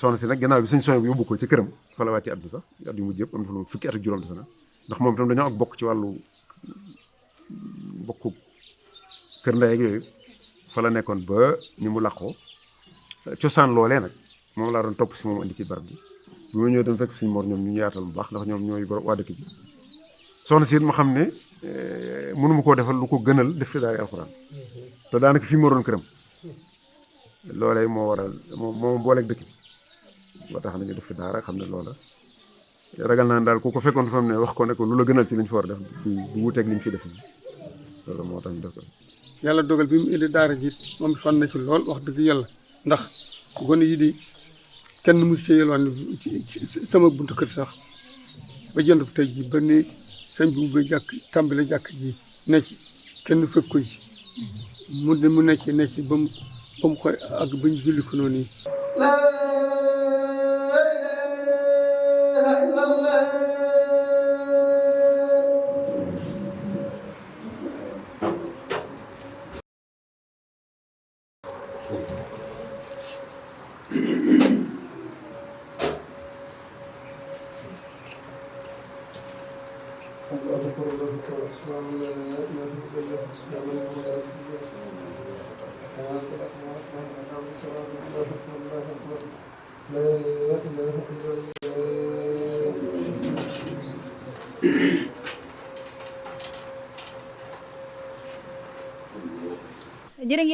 Soxna si nag gannaaw bi suñ sooy bu yóbbu ko ci këram fa la wàcce at bi sax at yu mujj yëpp am na fa lu fukki at juróom defe na ndax moom itam dañoo ak bokk ci wàllu bokku kër ndey ak yooyu fa la nekkoon ba ni mu làqoo cosaan loolee nag moom laa doon topp si moom indi ci barab bi bi ma ñëwee dem fekk suñu mor ñoom ñu yaatal bu baax ndax ñoom ñooy waa dëkk bi soxna si it ma xam ne mënuma koo defal lu ko gënal def fi daal alxuraan te daanaka fii ma doon këram loolee moo waral moo moo booleeg dëkk bi ba tax nañu def fi daara xam ne loola ragal naa daal ku ko fekkoon fa mu ne wax ko ne ko lu la gënal ci liñ fi war a def du wuteeg liñ fi def loolu moo tax ñu def yàlla dogal bi mu indi daara ji moom fan na ci lool wax dëgg yàlla ndax gone yi di kenn mu see yelwaan sama buntu kër sax ba jënd tey ji ba ni sëñ bi ba jàkk tàmbale jàkk ji ne ci kenn fekk ko ci mu ne mu nekk nekk ba mu ba mu koy ak ba ñu julli ko noonu yi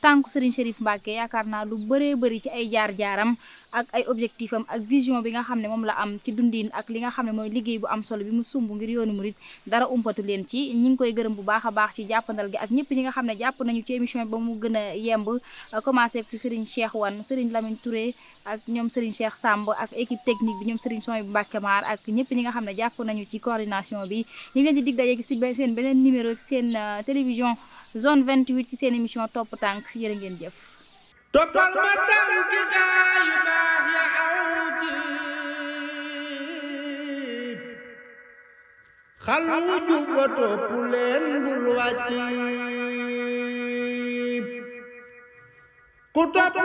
tànku Serigne Serif Mbacke yaakaar naa lu bëree bëri ci jaar-jaaram ak ay objectif am ak vision bi nga xam ne moom la am ci dundin ak li nga xam ne mooy bu am solo bi mu sumb ngir yoonu murit dara umpatu leen ci. Ñi ngi koy gërëm bu baax a baax ci jàppandal gi ak ñëpp ñi nga xam ne jàpp nañu ci émission ba mu gën a yemb. Commencé ci Serigne Cheikh Wane Serigne Lamine Touré ak ñoom Serigne Cheikh Samb ak équipe technique bi ñoom Serigne Soy bu Mbacke ak ñëpp ñi nga xam ne jàpp nañu ci coordination bi. Ñu ngi leen di seen beneen numéro seen télévision zone 28 ci seen émission topp tànk jërë ngeen jëf. Toppal ma yu baax ya aw xalu jub ba topp leen bul wàcc ku topp